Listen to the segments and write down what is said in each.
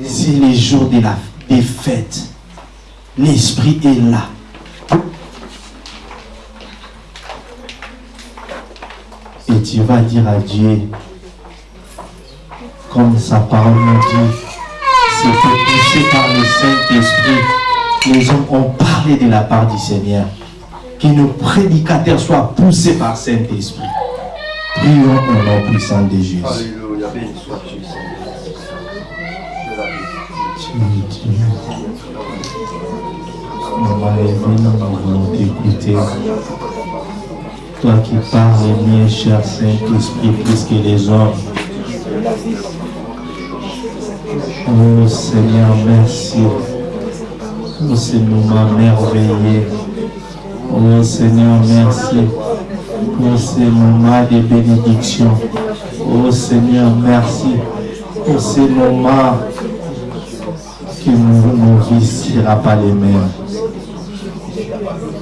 C'est les jours de la, des. L'Esprit est là. Et tu vas dire à Dieu, comme sa parole nous dit, c'était poussé par le Saint-Esprit. Les hommes ont parlé de la part du Seigneur. Que nos prédicateurs soient poussés par Saint-Esprit. Prions au nom puissant de Jésus. Alléluia, béni. Maman Evelyne, nous voulons t'écouter. Toi qui parles bien, cher Saint-Esprit, plus que les hommes. Oh Seigneur, merci ce moment merveilleux. Oh Seigneur, merci pour ce moment de bénédiction. Oh Seigneur, merci pour ce moment que ne sera pas les mêmes.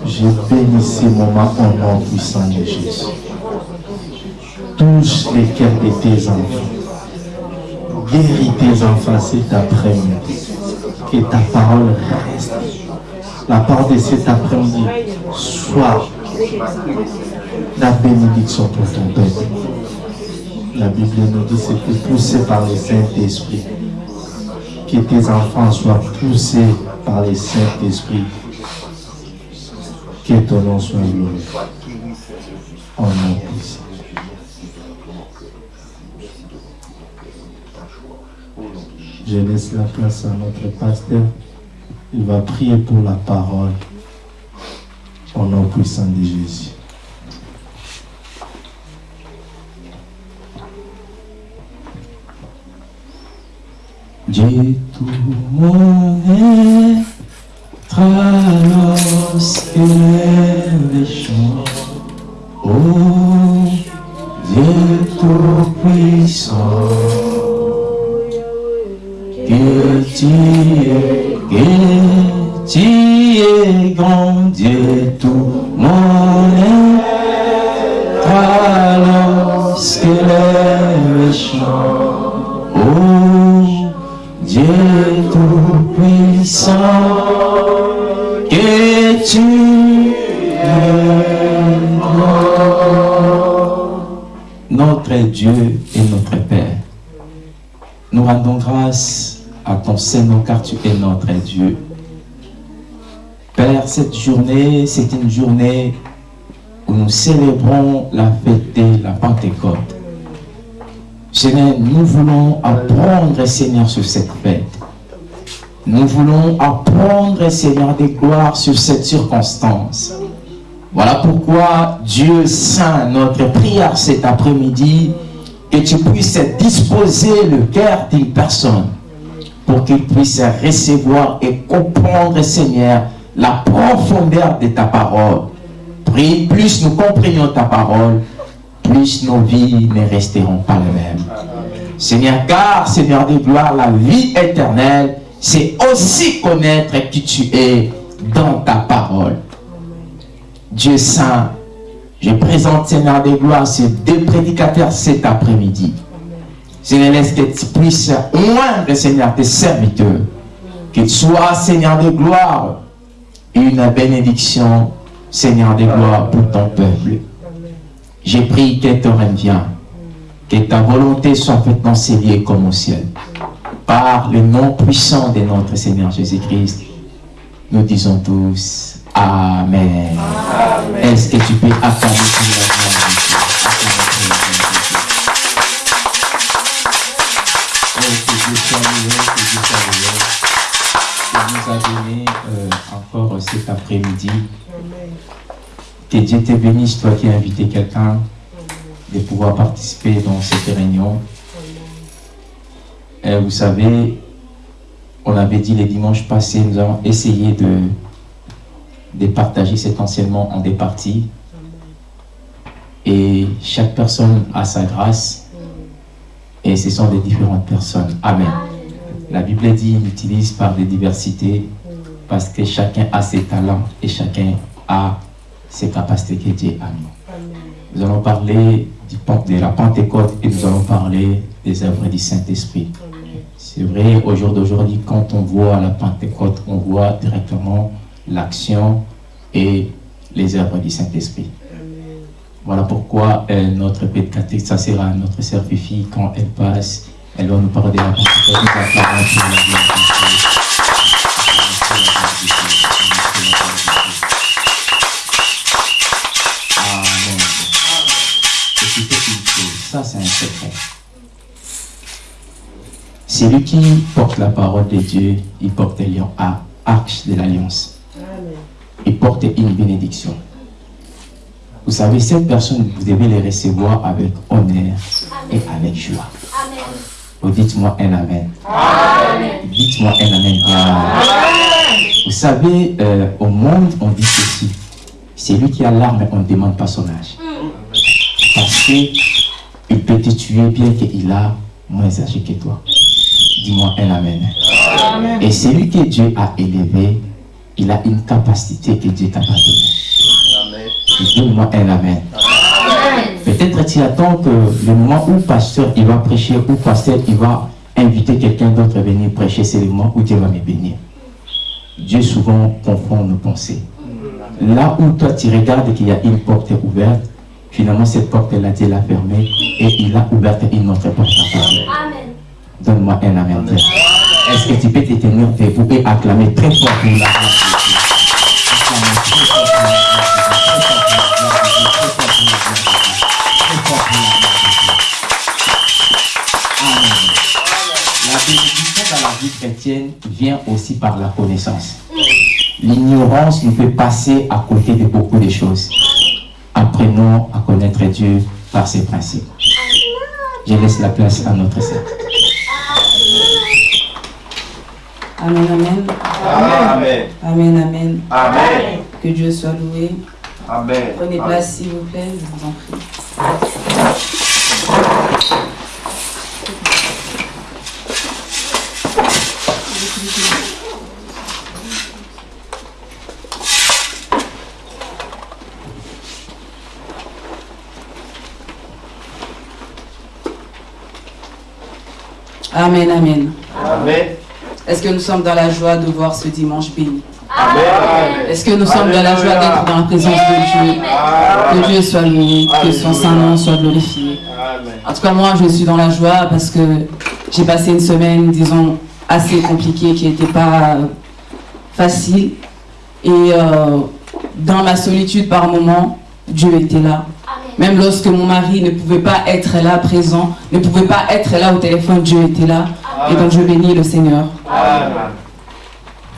Je bénis ce moment au nom puissant de Jésus. Touche les cœurs de tes enfants. Guéris tes enfants cet après-midi. Que ta parole reste. La parole de cet après-midi soit la bénédiction pour ton peuple. La Bible nous dit c'est que poussé par le Saint-Esprit. Que tes enfants soient poussés par le Saint-Esprit. Que ton nom soit loué. En nom puissant. Je laisse la place à notre pasteur. Il va prier pour la parole. Au nom puissant de Jésus. Dieu tout mon être lorsque les chants. Oh, Dieu tout puissant, que tu Seigneur car tu es notre Dieu. Père, cette journée, c'est une journée où nous célébrons la fête de la Pentecôte. Seigneur, nous voulons apprendre, Seigneur, sur cette fête. Nous voulons apprendre, Seigneur, des gloires sur cette circonstance. Voilà pourquoi, Dieu Saint, notre prière cet après-midi, que tu puisses disposer le cœur d'une personne pour qu'il puisse recevoir et comprendre, Seigneur, la profondeur de ta parole. Prie, plus nous comprenions ta parole, plus nos vies ne resteront pas les mêmes. Seigneur, car, Seigneur de gloire, la vie éternelle, c'est aussi connaître qui tu es dans ta parole. Dieu Saint, je présente, Seigneur de gloire, ces deux prédicateurs cet après-midi. Seigneur, laisse que tu puisses oindre, Seigneur, tes serviteurs. Qu'il soit, Seigneur de gloire, une bénédiction, Seigneur de gloire, pour ton peuple. J'ai pris que ton règne que ta volonté soit faite dans comme au ciel. Par le nom puissant de notre Seigneur Jésus-Christ, nous disons tous Amen. Est-ce que tu peux accorder que Dieu te bénisse, toi qui as invité quelqu'un, de pouvoir participer dans cette réunion. Et vous savez, on avait dit les dimanches passés, nous avons essayé de, de partager cet enseignement en des parties. Et chaque personne a sa grâce. Et ce sont des différentes personnes. Amen. La Bible dit, il utilise par des diversités parce que chacun a ses talents et chacun a ses capacités que Dieu a mis. Nous allons parler de la Pentecôte et nous allons parler des œuvres du Saint-Esprit. C'est vrai, au jour d'aujourd'hui, quand on voit la Pentecôte, on voit directement l'action et les œuvres du Saint-Esprit. Voilà pourquoi euh, notre pédicatrice, ça sera notre sœur quand elle passe, elle va nous parler de la Pentecôte. Ça, c'est un secret. Celui qui porte la parole de Dieu, il porte lion à arche de l'alliance. Il porte une bénédiction. Vous savez, cette personne, vous devez les recevoir avec honneur et avec joie. Vous dites-moi un amen. Dites-moi un amen. Vous savez, euh, au monde, on dit ceci. C'est lui qui a l'arme, on ne demande pas son âge. Parce que il peut te tuer bien qu'il a moins âgé que toi. Dis-moi un amen. Et celui que Dieu a élevé, il a une capacité que Dieu t'a pas donnée. Dis-moi un amen. Peut-être tu attends que le moment où pasteur il va prêcher, ou pasteur il va inviter quelqu'un d'autre à venir prêcher, c'est le moment où Dieu va me bénir. Dieu souvent confond nos pensées. Là où toi tu regardes qu'il y a une porte ouverte, Finalement, cette porte-là, Dieu l'a fermée et il a ouvert une autre porte à Donne-moi un amen. Est-ce que tu peux te tenir debout et acclamer très fort pour la La bénédiction dans la vie chrétienne vient aussi par la connaissance. L'ignorance nous fait passer à côté de beaucoup de choses apprenons à connaître Dieu par ses principes. Je laisse la place à notre Seigneur. Amen, amen. Amen. Amen, amen. Amen. Que Dieu soit loué. Amen. Prenez place, s'il vous plaît, je vous en prie. Amen, amen. Amen. Est-ce que nous sommes dans la joie de voir ce dimanche béni? Amen. Est-ce que nous sommes dans la joie d'être dans la présence de Dieu? Que Dieu soit loué, que son saint nom soit glorifié. Amen. En tout cas, moi, je suis dans la joie parce que j'ai passé une semaine, disons, assez compliquée, qui n'était pas facile. Et euh, dans ma solitude par moment, Dieu était là. Même lorsque mon mari ne pouvait pas être là présent, ne pouvait pas être là au téléphone, Dieu était là. Et donc je bénis le Seigneur. Amen.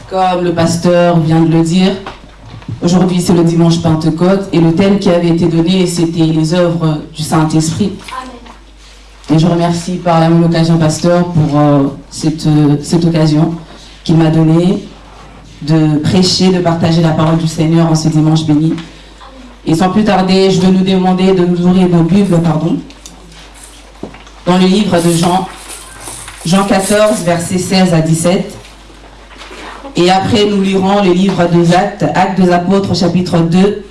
Comme le pasteur vient de le dire, aujourd'hui c'est le dimanche Pentecôte et le thème qui avait été donné c'était les œuvres du Saint-Esprit. Et je remercie par la même occasion pasteur pour euh, cette, euh, cette occasion qu'il m'a donnée de prêcher, de partager la parole du Seigneur en ce dimanche béni. Et sans plus tarder, je veux nous demander de nous ouvrir nos Bibles, pardon, dans le livre de Jean, Jean 14, versets 16 à 17. Et après, nous lirons le livre des Actes, Actes des Apôtres, chapitre 2,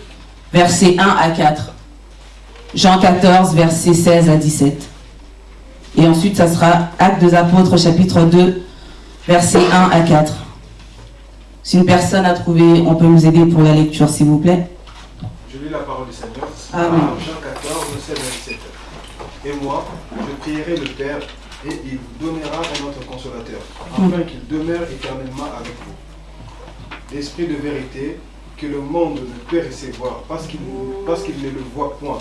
versets 1 à 4. Jean 14, versets 16 à 17. Et ensuite, ça sera Actes des Apôtres, chapitre 2, versets 1 à 4. Si une personne a trouvé, on peut nous aider pour la lecture, s'il vous plaît. Je la parole du Seigneur. Amen. Jean 14, verset 27. Et moi, je prierai le Père, et il vous donnera un autre consolateur, afin qu'il demeure éternellement avec vous. L'Esprit de vérité que le monde ne peut recevoir, parce qu'il parce qu'il ne le voit point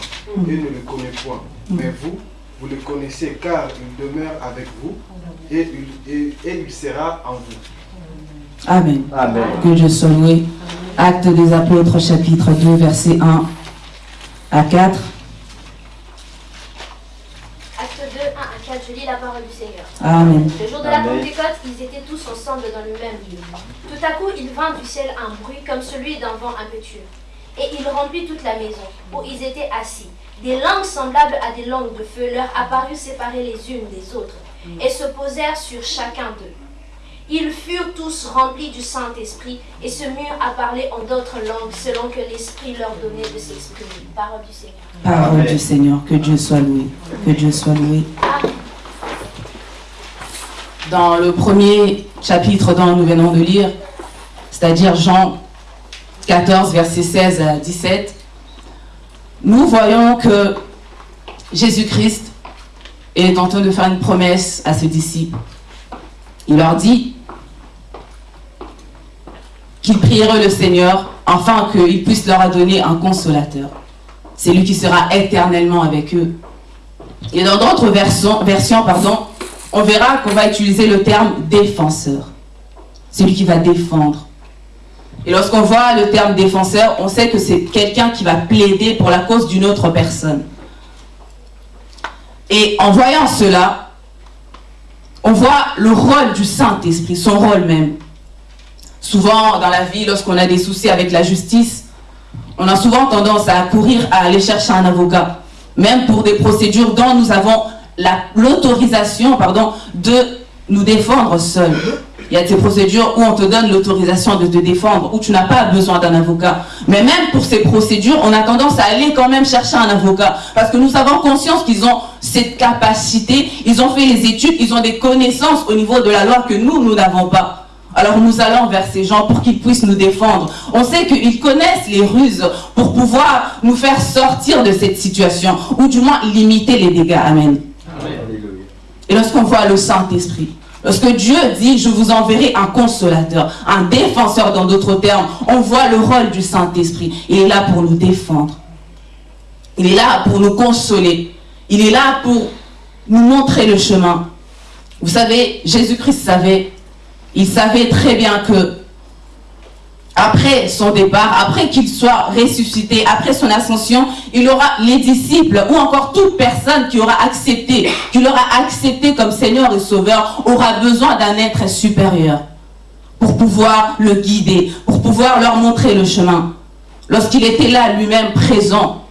et ne le connaît point. Mais vous, vous le connaissez, car il demeure avec vous, et il, et- et il sera en vous. Amen. Amen. Que Dieu soit loué. Acte des Apôtres, chapitre 2, versets 1 à 4. Acte 2, 1 à 4, je lis la parole du Seigneur. Amen. Le jour de la. Pentecôte, ils étaient tous ensemble dans le même lieu. Tout à coup, il vint du ciel un bruit comme celui d'un vent impétueux. Et il remplit toute la maison où ils étaient assis. Des langues semblables à des langues de feu leur apparurent séparées les unes des autres et se posèrent sur chacun d'eux. Ils furent tous remplis du Saint-Esprit et se mirent à parler en d'autres langues selon que l'Esprit leur donnait de s'exprimer. Parole du Seigneur. Parole du Seigneur, que Dieu soit loué. Que Dieu soit loué. Dans le premier chapitre dont nous venons de lire, c'est-à-dire Jean 14, versets 16 à 17, nous voyons que Jésus-Christ est en train de faire une promesse à ses disciples. Il leur dit qu'ils prieraient le Seigneur afin qu'il puisse leur donner un consolateur. C'est lui qui sera éternellement avec eux. Et dans d'autres versions, pardon, on verra qu'on va utiliser le terme défenseur. C'est lui qui va défendre. Et lorsqu'on voit le terme défenseur, on sait que c'est quelqu'un qui va plaider pour la cause d'une autre personne. Et en voyant cela, on voit le rôle du Saint-Esprit, son rôle même. Souvent, dans la vie, lorsqu'on a des soucis avec la justice, on a souvent tendance à courir à aller chercher un avocat, même pour des procédures dont nous avons l'autorisation de nous défendre seuls. Il y a des procédures où on te donne l'autorisation de te défendre, où tu n'as pas besoin d'un avocat. Mais même pour ces procédures, on a tendance à aller quand même chercher un avocat. Parce que nous avons conscience qu'ils ont cette capacité, ils ont fait les études, ils ont des connaissances au niveau de la loi que nous, nous n'avons pas. Alors nous allons vers ces gens pour qu'ils puissent nous défendre. On sait qu'ils connaissent les ruses pour pouvoir nous faire sortir de cette situation, ou du moins limiter les dégâts. Amen. Et lorsqu'on voit le Saint-Esprit, lorsque Dieu dit, je vous enverrai un consolateur, un défenseur dans d'autres termes, on voit le rôle du Saint-Esprit. Il est là pour nous défendre. Il est là pour nous consoler. Il est là pour nous montrer le chemin. Vous savez, Jésus-Christ savait, il savait très bien que après son départ, après qu'il soit ressuscité, après son ascension, il aura les disciples ou encore toute personne qui aura accepté, qui l'aura accepté comme Seigneur et Sauveur, aura besoin d'un être supérieur pour pouvoir le guider, pour pouvoir leur montrer le chemin. Lorsqu'il était là lui-même présent,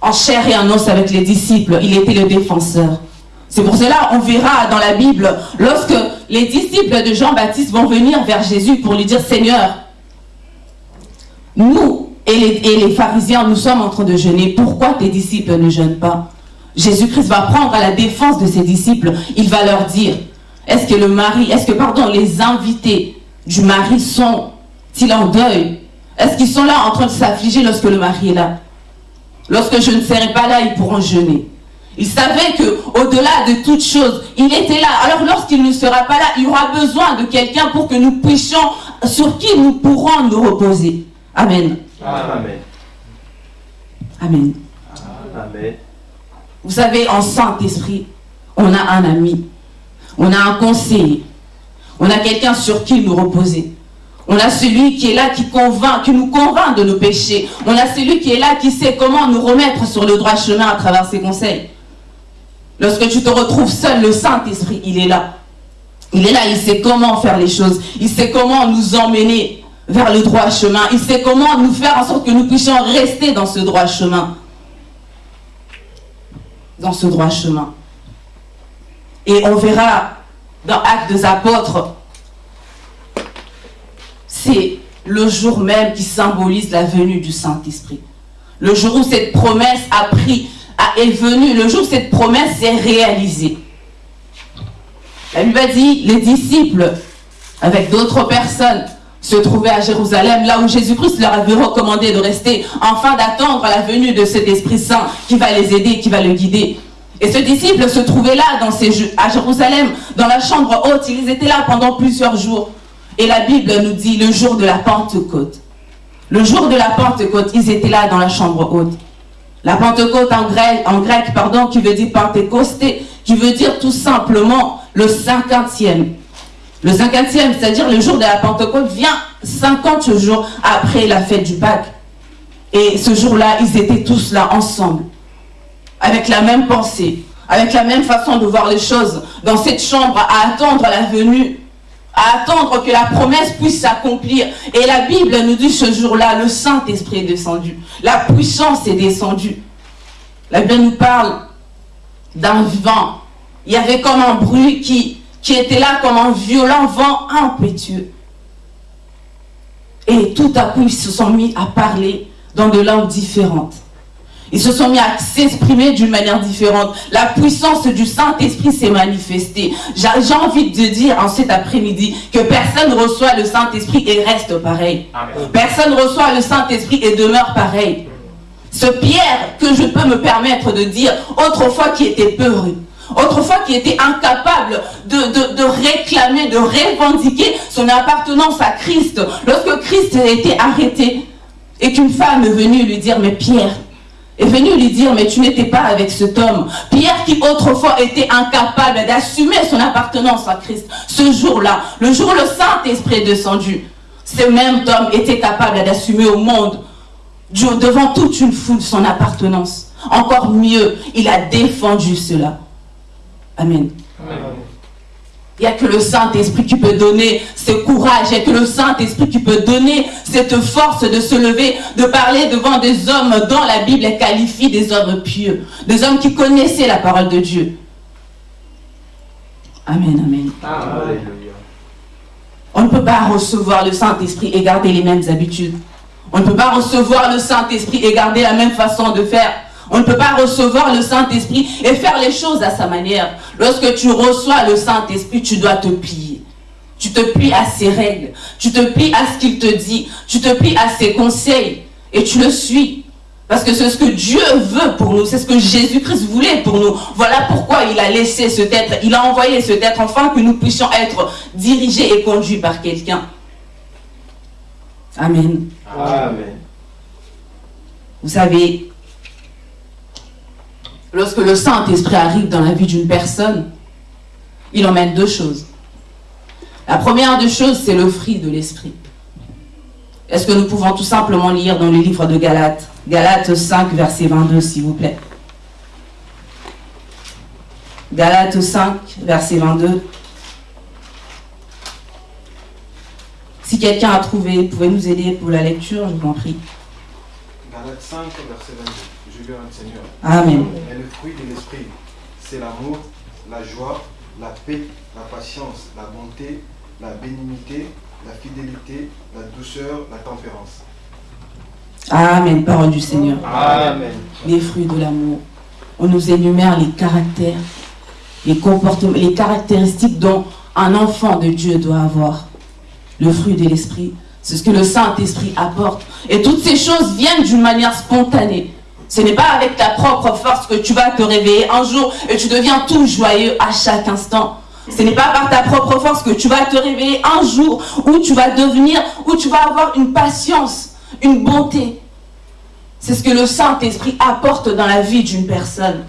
en chair et en os avec les disciples, il était le défenseur. C'est pour cela, on verra dans la Bible, lorsque les disciples de Jean-Baptiste vont venir vers Jésus pour lui dire, Seigneur, nous et les, pharisiens, nous sommes en train de jeûner. Pourquoi tes disciples ne jeûnent pas? Jésus-Christ va prendre à la défense de ses disciples. Il va leur dire, est-ce que le mari, est-ce que, pardon, les invités du mari sont-ils en deuil? Est-ce qu'ils sont là en train de s'affliger lorsque le mari est là? Lorsque je ne serai pas là, ils pourront jeûner. Il savait que au-delà de toute chose, il était là. Alors lorsqu'il ne sera pas là, il y aura besoin de quelqu'un pour que nous puissions, sur qui nous pourrons nous reposer. Amen. Amen. Amen. Amen. Vous savez, en Saint-Esprit, on a un ami, on a un conseiller, on a quelqu'un sur qui nous reposer. On a celui qui est là, qui convainc, qui nous convainc de nos péchés. On a celui qui est là, qui sait comment nous remettre sur le droit chemin à travers ses conseils. Lorsque tu te retrouves seul, le Saint-Esprit, il est là. Il est là, il sait comment faire les choses. Il sait comment nous emmener vers le droit chemin. Il sait comment nous faire en sorte que nous puissions rester dans ce droit chemin. Dans ce droit chemin. Et on verra dans Actes des Apôtres, c'est le jour même qui symbolise la venue du Saint-Esprit. Le jour où cette promesse a pris, est venue, le jour où cette promesse s'est réalisée. La Bible dit, les disciples, avec d'autres personnes, se trouvaient à Jérusalem, là où Jésus-Christ leur avait recommandé de rester, afin d'attendre la venue de cet Esprit Saint qui va les aider, qui va le guider. Et ce disciple se trouvait là, à Jérusalem, dans la chambre haute. Ils étaient là pendant plusieurs jours. Et la Bible nous dit le jour de la Pentecôte. Le jour de la Pentecôte, ils étaient là dans la chambre haute. La Pentecôte en grec, pardon, qui veut dire Pentecosté, qui veut dire tout simplement le cinquantième. Le cinquantième, c'est-à-dire le jour de la Pentecôte, vient 50 jours après la fête du Pâques. Et ce jour-là, ils étaient tous là ensemble, avec la même pensée, avec la même façon de voir les choses, dans cette chambre, à attendre la venue, à attendre que la promesse puisse s'accomplir. Et la Bible nous dit ce jour-là, le Saint-Esprit est descendu, la puissance est descendue. La Bible nous parle d'un vent. Il y avait comme un bruit qui qui était là comme un violent vent impétueux. Et tout à coup, ils se sont mis à parler dans de langues différentes. Ils se sont mis à s'exprimer d'une manière différente. La puissance du Saint-Esprit s'est manifestée. J'ai envie de dire en cet après-midi que personne reçoit le Saint-Esprit et reste pareil. Personne reçoit le Saint-Esprit et demeure pareil. Ce Pierre que je peux me permettre de dire, autrefois qui était peureux, autrefois qui était incapable de, de, réclamer, de revendiquer son appartenance à Christ, lorsque Christ a été arrêté et qu'une femme est venue lui dire, mais Pierre, est venue lui dire, mais tu n'étais pas avec cet homme. Pierre qui autrefois était incapable d'assumer son appartenance à Christ. Ce jour-là, le jour où le Saint-Esprit est descendu, ce même homme était capable d'assumer au monde, devant toute une foule, son appartenance. Encore mieux, il a défendu cela. Amen. Il n'y a que le Saint-Esprit qui peut donner ce courage. Il n'y a que le Saint-Esprit qui peut donner cette force de se lever, de parler devant des hommes dont la Bible qualifie des hommes pieux. Des hommes qui connaissaient la parole de Dieu. Amen, amen. On ne peut pas recevoir le Saint-Esprit et garder les mêmes habitudes. On ne peut pas recevoir le Saint-Esprit et garder la même façon de faire. On ne peut pas recevoir le Saint-Esprit et faire les choses à sa manière. Lorsque tu reçois le Saint-Esprit, tu dois te plier. Tu te plies à ses règles. Tu te plies à ce qu'il te dit. Tu te plies à ses conseils. Et tu le suis. Parce que c'est ce que Dieu veut pour nous. C'est ce que Jésus-Christ voulait pour nous. Voilà pourquoi il a laissé cet être. Il a envoyé cet être afin que nous puissions être dirigés et conduits par quelqu'un. Amen. Amen. Vous savez, lorsque le Saint-Esprit arrive dans la vie d'une personne, il emmène deux choses. La première des choses, c'est le fruit de l'Esprit. Est-ce que nous pouvons tout simplement lire dans le livre de Galates Galates 5, verset 22, s'il vous plaît? Galates 5, verset 22. Si quelqu'un a trouvé, pouvez nous aider pour la lecture, je vous en prie. Galates 5, verset 22. Seigneur. Amen. Et le fruit de l'esprit, c'est l'amour, la joie, la paix, la patience, la bonté, la bénignité, la fidélité, la douceur, la tempérance. Amen, parole du Seigneur. Amen. Les fruits de l'amour. On nous énumère les caractères, les comportements, les caractéristiques dont un enfant de Dieu doit avoir le fruit de l'esprit. C'est ce que le Saint-Esprit apporte. Et toutes ces choses viennent d'une manière spontanée. Ce n'est pas avec ta propre force que tu vas te réveiller un jour et tu deviens tout joyeux à chaque instant. Ce n'est pas par ta propre force que tu vas te réveiller un jour où tu vas devenir, où tu vas avoir une patience, une bonté. C'est ce que le Saint-Esprit apporte dans la vie d'une personne.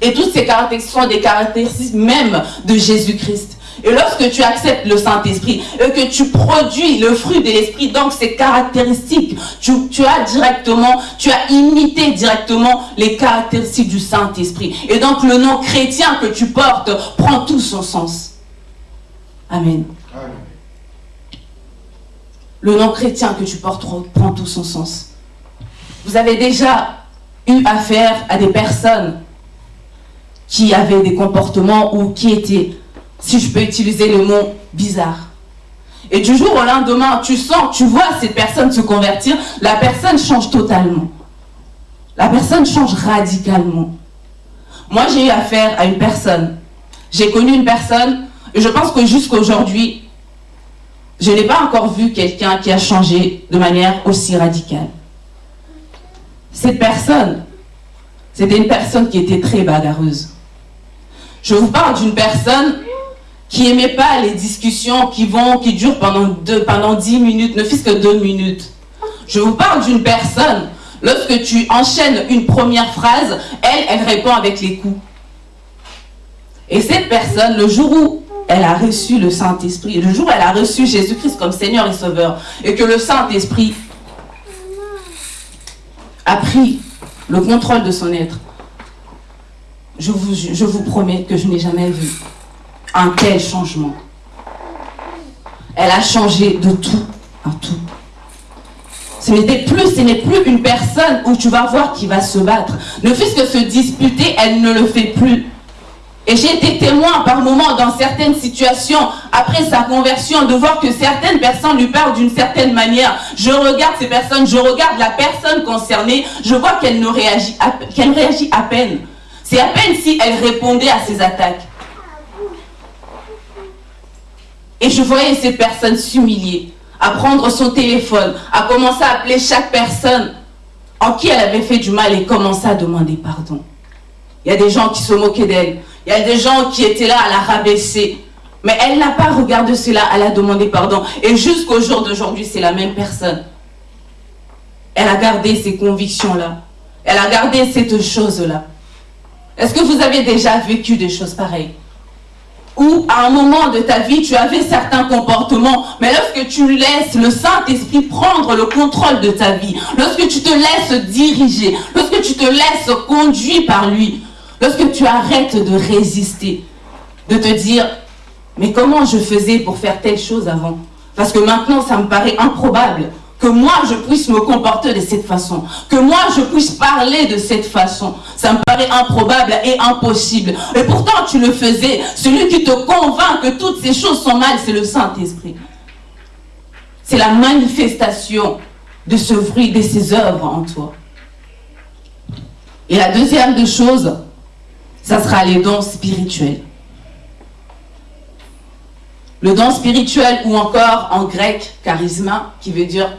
Et toutes ces caractéristiques sont des caractéristiques même de Jésus-Christ. Et lorsque tu acceptes le Saint-Esprit et que tu produis le fruit de l'Esprit, donc ces caractéristiques, tu, as directement, tu as imité directement les caractéristiques du Saint-Esprit. Et donc le nom chrétien que tu portes prend tout son sens. Amen. Le nom chrétien que tu portes prend tout son sens. Vous avez déjà eu affaire à des personnes qui avaient des comportements ou qui étaient si je peux utiliser le mot bizarre. Et du jour au lendemain, tu sens, tu vois cette personne se convertir, la personne change totalement. La personne change radicalement. Moi, j'ai eu affaire à une personne. J'ai connu une personne, et je pense que jusqu'à aujourd'hui, je n'ai pas encore vu quelqu'un qui a changé de manière aussi radicale. Cette personne, c'était une personne qui était très bagarreuse. Je vous parle d'une personne qui n'aimait pas les discussions qui vont, qui durent pendant, deux, pendant 10 minutes, ne fût-ce que deux minutes. Je vous parle d'une personne, lorsque tu enchaînes une première phrase, elle, elle répond avec les coups. Et cette personne, le jour où elle a reçu le Saint-Esprit, le jour où elle a reçu Jésus-Christ comme Seigneur et Sauveur, et que le Saint-Esprit a pris le contrôle de son être, je vous, je vous promets que je n'ai jamais vu un tel changement. Elle a changé de tout à tout. Ce n'était plus, n'est plus une personne où tu vas voir qui va se battre. Ne fût-ce que se disputer, elle ne le fait plus. Et j'ai été témoin par moments dans certaines situations, après sa conversion, de voir que certaines personnes lui parlent d'une certaine manière. Je regarde ces personnes, je regarde la personne concernée, je vois qu'elle réagit, qu'elle réagit à peine. C'est à peine si elle répondait à ces attaques. Et je voyais cette personne s'humilier, à prendre son téléphone, à commencer à appeler chaque personne en qui elle avait fait du mal et commencer à demander pardon. Il y a des gens qui se moquaient d'elle. Il y a des gens qui étaient là à la rabaisser. Mais elle n'a pas regardé cela, elle a demandé pardon. Et jusqu'au jour d'aujourd'hui, c'est la même personne. Elle a gardé ces convictions-là. Elle a gardé cette chose-là. Est-ce que vous avez déjà vécu des choses pareilles? Ou à un moment de ta vie, tu avais certains comportements, mais lorsque tu laisses le Saint-Esprit prendre le contrôle de ta vie, lorsque tu te laisses diriger, lorsque tu te laisses conduire par lui, Lorsque tu arrêtes de résister, de te dire, mais comment je faisais pour faire telle chose avant? Parce que maintenant, ça me paraît improbable que moi, je puisse me comporter de cette façon, que moi, je puisse parler de cette façon. Ça me paraît improbable et impossible. Et pourtant, tu le faisais. Celui qui te convainc que toutes ces choses sont mal, c'est le Saint-Esprit. C'est la manifestation de ce fruit, de ses œuvres en toi. Et la deuxième des choses, ça sera les dons spirituels. Le don spirituel ou encore en grec, charisma, qui veut dire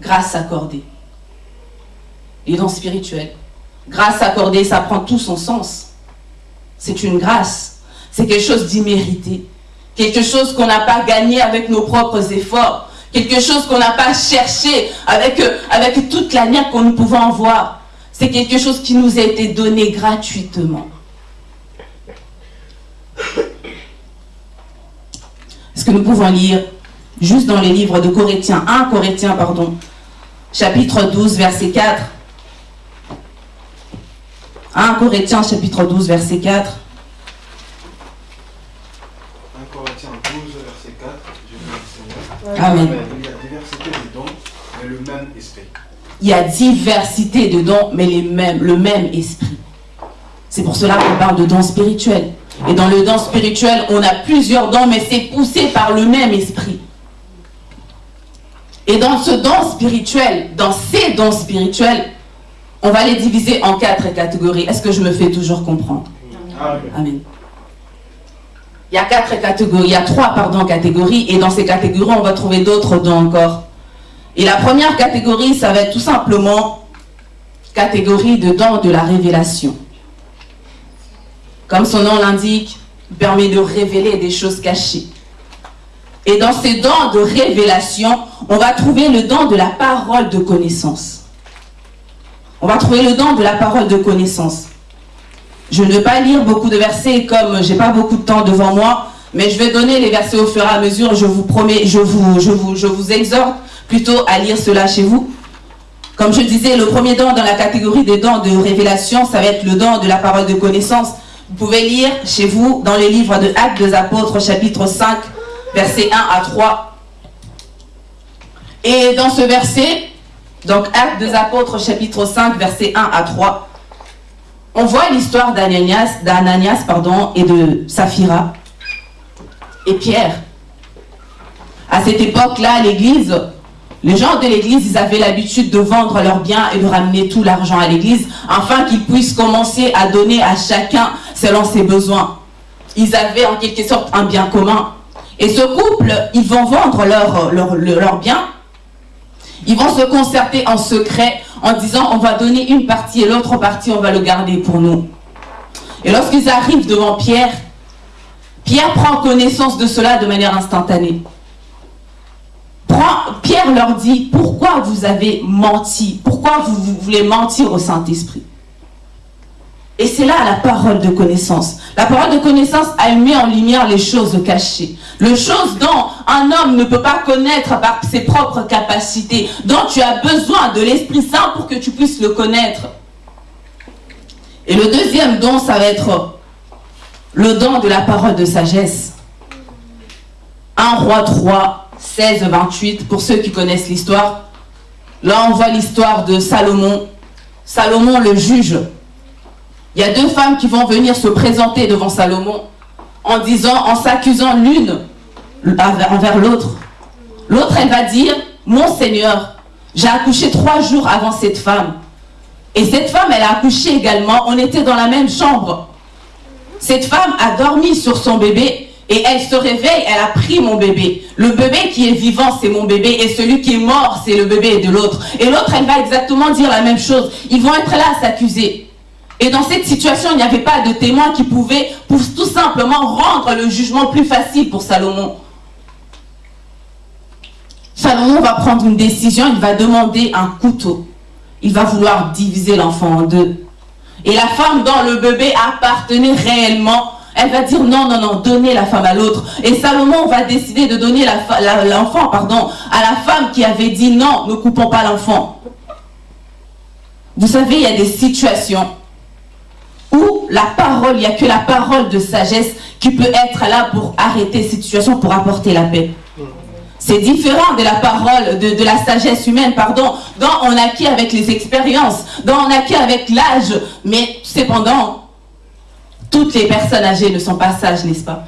grâce accordée. Les dons spirituels. Grâce accordée, ça prend tout son sens. C'est une grâce. C'est quelque chose d'immérité. Quelque chose qu'on n'a pas gagné avec nos propres efforts. Quelque chose qu'on n'a pas cherché avec, euh, avec toute la niaque qu'on nous pouvons voir. C'est quelque chose qui nous a été donné gratuitement. Ce que nous pouvons lire juste dans les livres de Corinthiens, 1 Corinthiens, pardon, chapitre 12, verset 4. 1 Corinthiens, chapitre 12, verset 4. 1 Corinthiens 12, verset 4. Je vais Amen. Il y a diversité de dons, mais le même esprit. Il y a diversité de dons, mais les mêmes, le même esprit. C'est pour cela qu'on parle de dons spirituels. Et dans le don spirituel, on a plusieurs dons, mais c'est poussé par le même esprit. Et dans ce don spirituel, dans ces dons spirituels, on va les diviser en quatre catégories. Est-ce que je me fais toujours comprendre Amen. Amen. Il y a quatre catégories, il y a trois pardon, catégories, et dans ces catégories, on va trouver d'autres dons encore. Et la première catégorie, ça va être tout simplement catégorie de dons de la révélation. Comme son nom l'indique, permet de révéler des choses cachées. Et dans ces dons de révélation, on va trouver le don de la parole de connaissance. On va trouver le don de la parole de connaissance. Je ne vais pas lire beaucoup de versets comme j'ai pas beaucoup de temps devant moi, mais je vais donner les versets au fur et à mesure. Je vous promets, je vous, je vous, je vous exhorte plutôt à lire cela chez vous. Comme je disais, le premier don dans la catégorie des dons de révélation, ça va être le don de la parole de connaissance. Vous pouvez lire chez vous dans les livres de Actes des Apôtres, chapitre 5, versets 1 à 3. Et dans ce verset, donc Actes des Apôtres, chapitre 5, versets 1 à 3, on voit l'histoire d'Ananias, d'Ananias pardon, et de Saphira et Pierre. À cette époque-là, l'église, les gens de l'église, ils avaient l'habitude de vendre leurs biens et de ramener tout l'argent à l'église afin qu'ils puissent commencer à donner à chacun selon ses besoins. Ils avaient en quelque sorte un bien commun. Et ce couple, ils vont vendre leurs leur, leur biens. Ils vont se concerter en secret en disant on va donner une partie et l'autre partie on va le garder pour nous. Et lorsqu'ils arrivent devant Pierre, Pierre prend connaissance de cela de manière instantanée. Pierre leur dit pourquoi vous avez menti, pourquoi vous voulez mentir au Saint-Esprit? Et c'est là la parole de connaissance. La parole de connaissance, elle met en lumière les choses cachées. Les choses dont un homme ne peut pas connaître par ses propres capacités, dont tu as besoin de l'Esprit Saint pour que tu puisses le connaître. Et le deuxième don, ça va être le don de la parole de sagesse. 1 roi 3, 16, 28, pour ceux qui connaissent l'histoire. Là, on voit l'histoire de Salomon. Salomon, le juge. Il y a deux femmes qui vont venir se présenter devant Salomon en disant, en s'accusant l'une envers l'autre. L'autre, elle va dire, mon Seigneur, j'ai accouché trois jours avant cette femme. Et cette femme, elle a accouché également. On était dans la même chambre. Cette femme a dormi sur son bébé et elle se réveille, elle a pris mon bébé. Le bébé qui est vivant, c'est mon bébé. Et celui qui est mort, c'est le bébé de l'autre. Et l'autre, elle va exactement dire la même chose. Ils vont être là à s'accuser. Et dans cette situation, il n'y avait pas de témoin qui pouvait pour tout simplement rendre le jugement plus facile pour Salomon. Salomon va prendre une décision, il va demander un couteau. Il va vouloir diviser l'enfant en deux. Et la femme dont le bébé appartenait réellement, elle va dire non, non, non, donnez la femme à l'autre. Et Salomon va décider de donner l'enfant à la femme qui avait dit non, ne coupons pas l'enfant. Vous savez, il y a des situations où la parole, il n'y a que la parole de sagesse qui peut être là pour arrêter cette situation, pour apporter la paix. C'est différent de la parole, de, la sagesse humaine, pardon, dont on acquiert avec les expériences, dont on acquiert avec l'âge. Mais cependant, toutes les personnes âgées ne sont pas sages, n'est-ce pas?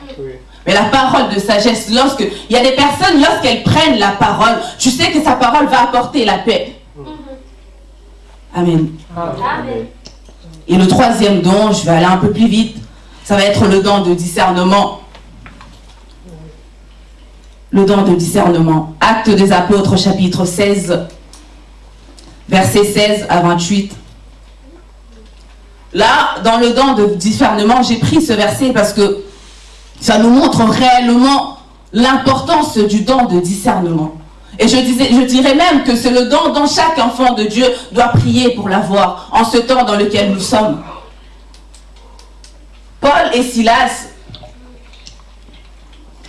Mais la parole de sagesse, lorsque il y a des personnes, lorsqu'elles prennent la parole, tu sais que sa parole va apporter la paix. Amen. Amen. Et le troisième don, je vais aller un peu plus vite, ça va être le don de discernement. Le don de discernement. Acte des apôtres, chapitre 16, versets 16 à 28. Là, dans le don de discernement, j'ai pris ce verset parce que ça nous montre réellement l'importance du don de discernement. Et je, disais, je dirais même que c'est le don dont chaque enfant de Dieu doit prier pour l'avoir en ce temps dans lequel nous sommes. Paul et Silas,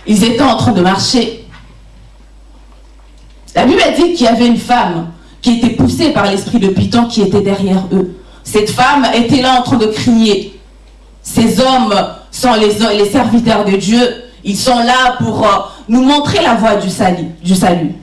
ils étaient en train de marcher. La Bible dit qu'il y avait une femme qui était poussée par l'esprit de Python qui était derrière eux. Cette femme était là en train de crier. Ces hommes sont les, serviteurs de Dieu. Ils sont là pour euh, nous montrer la voie. Du salut.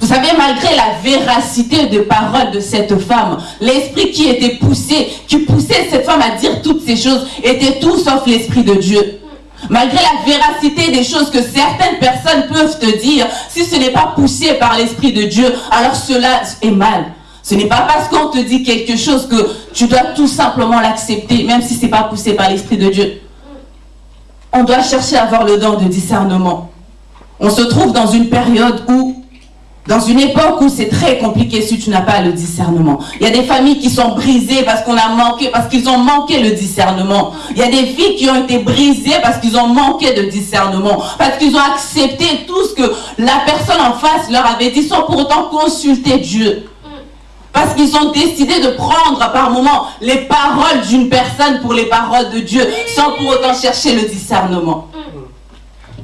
Vous savez, malgré la véracité des paroles de cette femme, l'esprit qui était poussé, qui poussait cette femme à dire toutes ces choses, était tout sauf l'esprit de Dieu. Malgré la véracité des choses que certaines personnes peuvent te dire, si ce n'est pas poussé par l'esprit de Dieu, alors cela est mal. Ce n'est pas parce qu'on te dit quelque chose que tu dois tout simplement l'accepter, même si ce n'est pas poussé par l'esprit de Dieu. On doit chercher à avoir le don de discernement. On se trouve dans une période où dans une époque où c'est très compliqué si tu n'as pas le discernement. Il y a des familles qui sont brisées parce qu'on a manqué, parce qu'ils ont manqué le discernement. Il y a des filles qui ont été brisées parce qu'ils ont manqué de discernement. Parce qu'ils ont accepté tout ce que la personne en face leur avait dit sans pour autant consulter Dieu. Parce qu'ils ont décidé de prendre par moment les paroles d'une personne pour les paroles de Dieu sans pour autant chercher le discernement.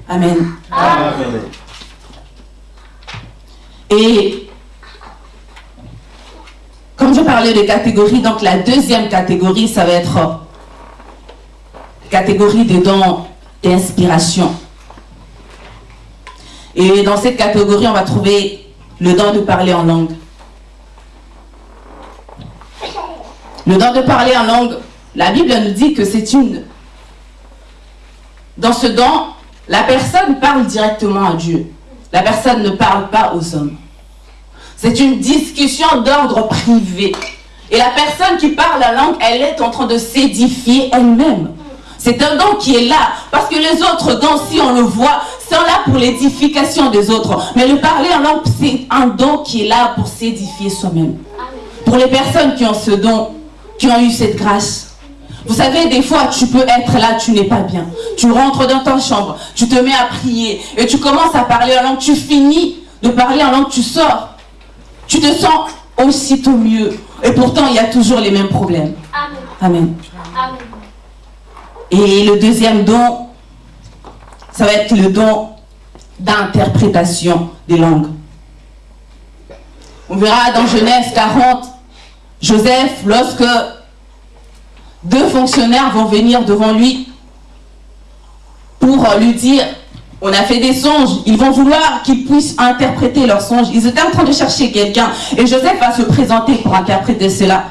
Amen. Amen. Et comme je parlais de catégories, donc la deuxième catégorie, ça va être catégorie des dons d'inspiration. Et dans cette catégorie, on va trouver le don de parler en langue. Le don de parler en langue, la Bible nous dit que c'est une... Dans ce don, la personne parle directement à Dieu. La personne ne parle pas aux hommes. C'est une discussion d'ordre privé. Et la personne qui parle la langue, elle est en train de s'édifier elle-même. C'est un don qui est là. Parce que les autres dons, si on le voit, sont là pour l'édification des autres. Mais le parler en langue, c'est un don qui est là pour s'édifier soi-même. Pour les personnes qui ont ce don, qui ont eu cette grâce, vous savez, des fois, tu peux être là, tu n'es pas bien. Tu rentres dans ta chambre, tu te mets à prier et tu commences à parler en langue. Tu finis de parler en langue, tu sors. Tu te sens aussitôt mieux. Et pourtant, il y a toujours les mêmes problèmes. Amen. Amen. Et le deuxième don, ça va être le don d'interprétation des langues. On verra dans Genèse 40, Joseph, lorsque deux fonctionnaires vont venir devant lui pour lui dire on a fait des songes, ils vont vouloir qu'ils puissent interpréter leurs songes. Ils étaient en train de chercher quelqu'un et Joseph va se présenter pour interpréter cela.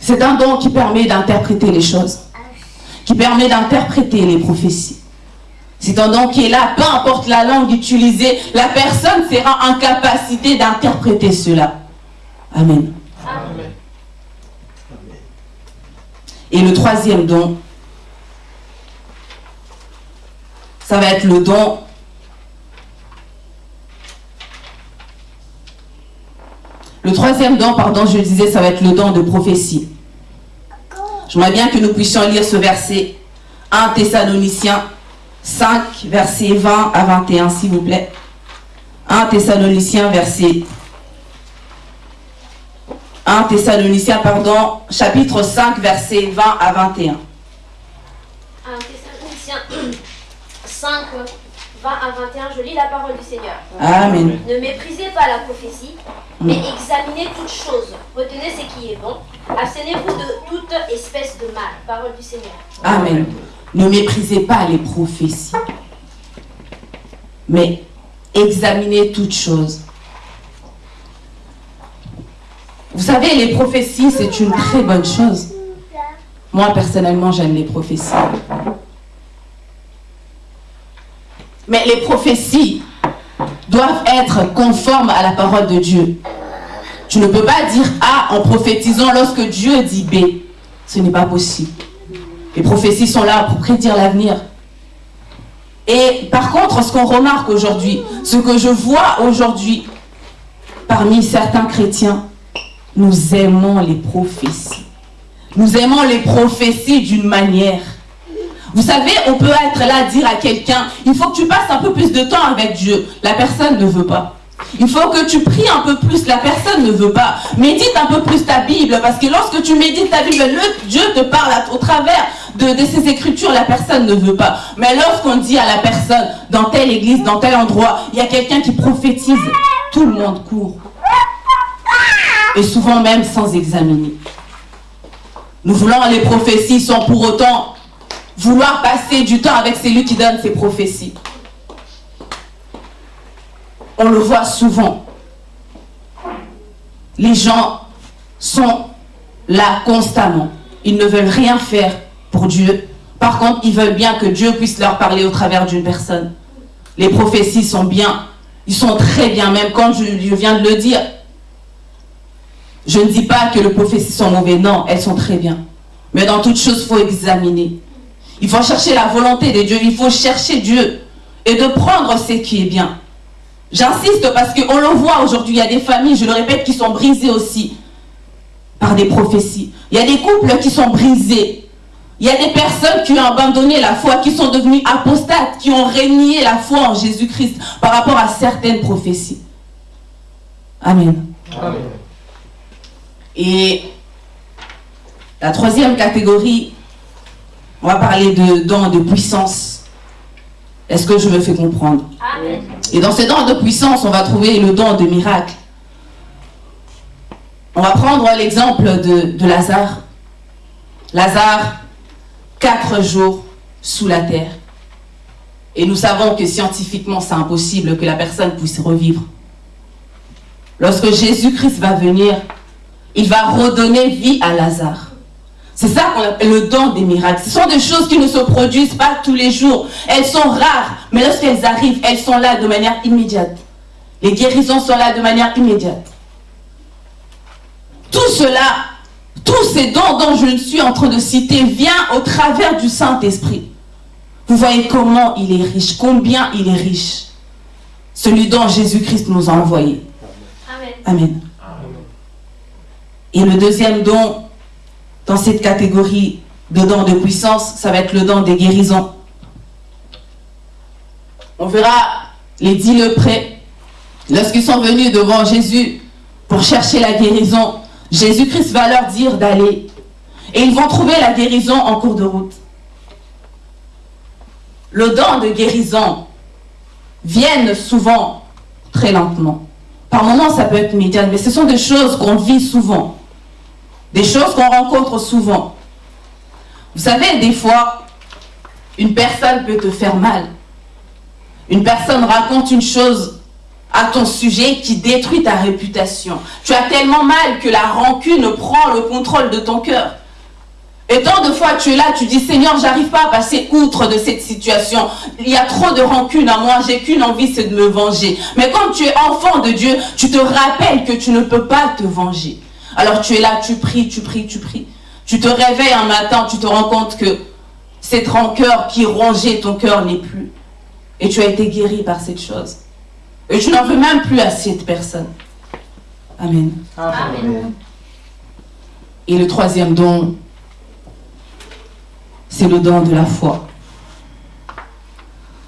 C'est un don qui permet d'interpréter les choses, qui permet d'interpréter les prophéties. C'est un don qui est là, peu importe la langue utilisée, la personne sera en capacité d'interpréter cela. Amen. Amen. Et le troisième don, ça va être le don Le troisième don, pardon, je le disais, ça va être le don de prophétie. J'aimerais bien que nous puissions lire ce verset 1 Thessaloniciens 5, verset 20 à 21, s'il vous plaît. 1 Thessaloniciens, verset 1 Thessaloniciens, pardon, chapitre 5, verset 20 à 21. 1 Thessaloniciens 5, 20 à 21, je lis la parole du Seigneur. Amen. Ne méprisez pas la prophétie, mais examinez toutes choses. Retenez ce qui est bon. Abstenez-vous de toute espèce de mal. Parole du Seigneur. Amen. Ne méprisez pas les prophéties, mais examinez toutes choses. Vous savez, les prophéties, c'est une très bonne chose. Moi, personnellement, j'aime les prophéties. Mais les prophéties doivent être conformes à la parole de Dieu. Tu ne peux pas dire A en prophétisant lorsque Dieu dit B. Ce n'est pas possible. Les prophéties sont là pour prédire l'avenir. Et par contre, ce qu'on remarque aujourd'hui, ce que je vois aujourd'hui parmi certains chrétiens, nous aimons les prophéties. Nous aimons les prophéties d'une manière. Vous savez, on peut être là, dire à quelqu'un, il faut que tu passes un peu plus de temps avec Dieu. La personne ne veut pas. Il faut que tu pries un peu plus, la personne ne veut pas. Médite un peu plus ta Bible, parce que lorsque tu médites ta Bible, le, Dieu te parle à- au travers de, de ces écritures, la personne ne veut pas. Mais lorsqu'on dit à la personne, dans telle église, dans tel endroit, il y a quelqu'un qui prophétise, tout le monde court. Et souvent même sans examiner. Nous voulons les prophéties sans pour autant vouloir passer du temps avec celui qui donne ces prophéties. On le voit souvent. Les gens sont là constamment. Ils ne veulent rien faire pour Dieu. Par contre, ils veulent bien que Dieu puisse leur parler au travers d'une personne. Les prophéties sont bien. Ils sont très bien, même quand je, je viens de le dire. Je ne dis pas que les prophéties sont mauvaises, non, elles sont très bien. Mais dans toute chose, il faut examiner. Il faut chercher la volonté de Dieu, il faut chercher Dieu et de prendre ce qui est bien. J'insiste parce qu'on le voit aujourd'hui, il y a des familles, je le répète, qui sont brisées aussi par des prophéties. Il y a des couples qui sont brisés. Il y a des personnes qui ont abandonné la foi, qui sont devenues apostates, qui ont régné la foi en Jésus-Christ par rapport à certaines prophéties. Amen. Et la troisième catégorie, on va parler de dons de puissance. Est-ce que je me fais comprendre? Amen. Et dans ces dons de puissance, on va trouver le don de miracle. On va prendre l'exemple de, de Lazare. Lazare, quatre jours sous la terre. Et nous savons que scientifiquement, c'est impossible que la personne puisse revivre. Lorsque Jésus-Christ va venir, il va redonner vie à Lazare. C'est ça qu'on appelle le don des miracles. Ce sont des choses qui ne se produisent pas tous les jours. Elles sont rares, mais lorsqu'elles arrivent, elles sont là de manière immédiate. Les guérisons sont là de manière immédiate. Tout cela, tous ces dons dont je suis en train de citer, vient au travers du Saint-Esprit. Vous voyez comment il est riche, combien il est riche. Celui dont Jésus-Christ nous a envoyé. Amen. Amen. Et le deuxième don dans cette catégorie de dons de puissance, ça va être le don des guérisons. On verra les dix leprés, lorsqu'ils sont venus devant Jésus pour chercher la guérison, Jésus-Christ va leur dire d'aller. Et ils vont trouver la guérison en cours de route. Le don de guérison viennent souvent très lentement. Par moments, ça peut être immédiat, mais ce sont des choses qu'on vit souvent. Des choses qu'on rencontre souvent. Vous savez, des fois, une personne peut te faire mal. Une personne raconte une chose à ton sujet qui détruit ta réputation. Tu as tellement mal que la rancune prend le contrôle de ton cœur. Et tant de fois tu es là, tu dis Seigneur, j'arrive pas à passer outre de cette situation. Il y a trop de rancune à moi, j'ai qu'une envie, c'est de me venger. Mais comme tu es enfant de Dieu, tu te rappelles que tu ne peux pas te venger. Alors tu es là, tu pries, tu pries, tu pries. Tu te réveilles un matin, tu te rends compte que cette rancœur qui rongeait ton cœur n'est plus. Et tu as été guéri par cette chose. Et tu n'en veux même plus à cette personne. Amen. Amen. Et le troisième don, c'est le don de la foi.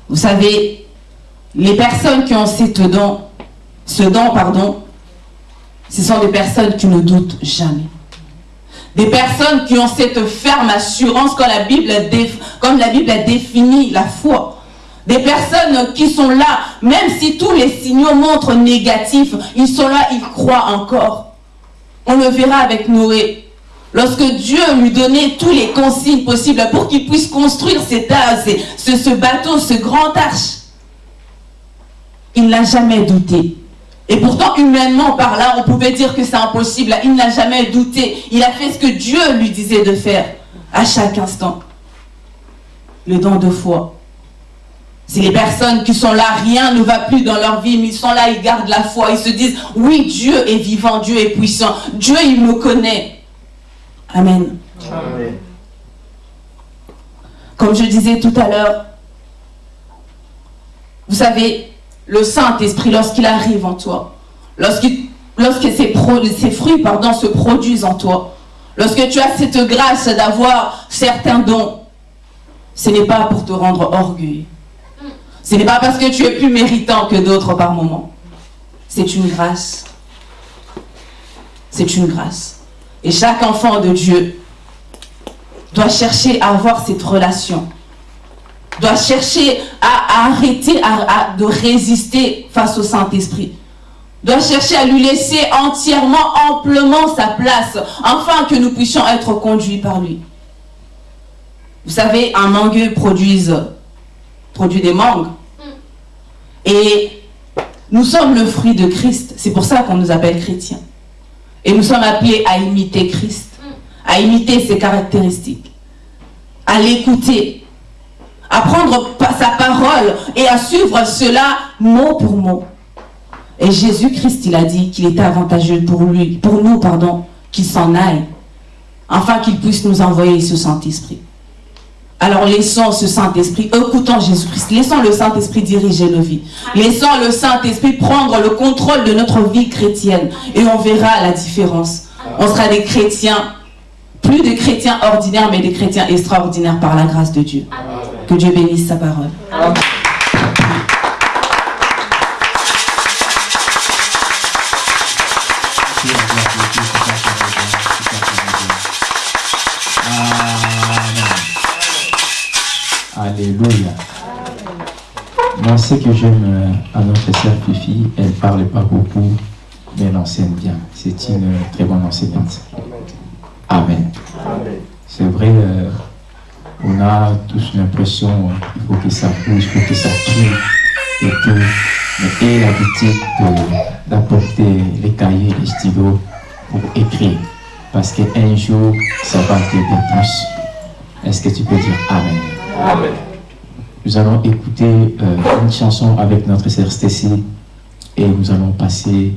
Vous savez, les personnes qui ont cette don, ce don, pardon, ce sont des personnes qui ne doutent jamais. Des personnes qui ont cette ferme assurance comme la Bible, a défini la foi. Des personnes qui sont là, même si tous les signaux montrent négatifs, ils sont là, ils croient encore. On le verra avec Noé. Lorsque Dieu lui donnait tous les consignes possibles pour qu'il puisse construire cet ce, ce bateau, ce grand arche, il n'a jamais douté. Et pourtant, humainement par là, on pouvait dire que c'est impossible. Il n'a jamais douté. Il a fait ce que Dieu lui disait de faire à chaque instant. Le don de foi. C'est les personnes qui sont là, rien ne va plus dans leur vie, mais ils sont là, ils gardent la foi. Ils se disent, oui, Dieu est vivant, Dieu est puissant. Dieu, il me connaît. Amen. Amen. Comme je disais tout à l'heure, vous savez, le Saint-Esprit, lorsqu'il arrive en toi, lorsque, lorsque ses, ses fruits pardon, se produisent en toi, lorsque tu as cette grâce d'avoir certains dons, ce n'est pas pour te rendre orgueilleux. Ce n'est pas parce que tu es plus méritant que d'autres par moment. C'est une grâce. C'est une grâce. Et chaque enfant de Dieu doit chercher à avoir cette relation doit chercher à, arrêter de résister face au Saint-Esprit. Doit chercher à lui laisser entièrement, amplement sa place, afin que nous puissions être conduits par lui. Vous savez, un mangueux produit, produit des mangues. Et nous sommes le fruit de Christ. C'est pour ça qu'on nous appelle chrétiens. Et nous sommes appelés à imiter Christ, à imiter ses caractéristiques, à l'écouter, à prendre sa parole et à suivre cela mot pour mot. Et Jésus-Christ, il a dit qu'il était avantageux pour lui, pour nous, pardon, qu'il s'en aille, afin qu'il puisse nous envoyer ce Saint-Esprit. Alors laissons ce Saint-Esprit, écoutons Jésus-Christ, laissons le Saint-Esprit diriger nos vies. Laissons le Saint-Esprit prendre le contrôle de notre vie chrétienne et on verra la différence. On sera des chrétiens, plus des chrétiens ordinaires, mais des chrétiens extraordinaires par la grâce de Dieu. Que Dieu bénisse sa parole. Amen. Alléluia. Moi, ce que j'aime euh, à notre sœur Fifi, elle parle pas beaucoup, mais elle enseigne bien. C'est une très bonne enseignante. Amen. C'est vrai, euh, on a tous l'impression qu'il faut que ça bouge, il faut que ça tue, et que, mais l'habitude d'apporter les cahiers, les stylos pour écrire, parce qu'un jour, ça va t'aider plus. Est-ce que tu peux dire Amen? Amen. Nous allons écouter euh, une chanson avec notre sœur Stacy et nous allons passer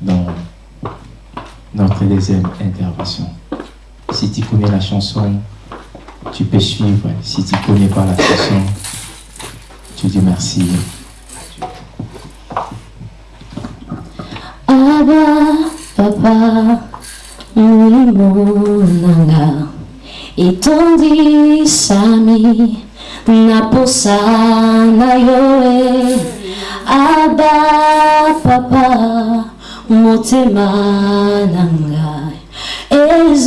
dans notre deuxième intervention. Si tu connais la chanson, tu peux suivre. Si tu connais pas la chanson, tu dis merci. Abba, papa, nanga, itondi sami, naposa na yoe. Abba, papa, motema nanga, ezoganga,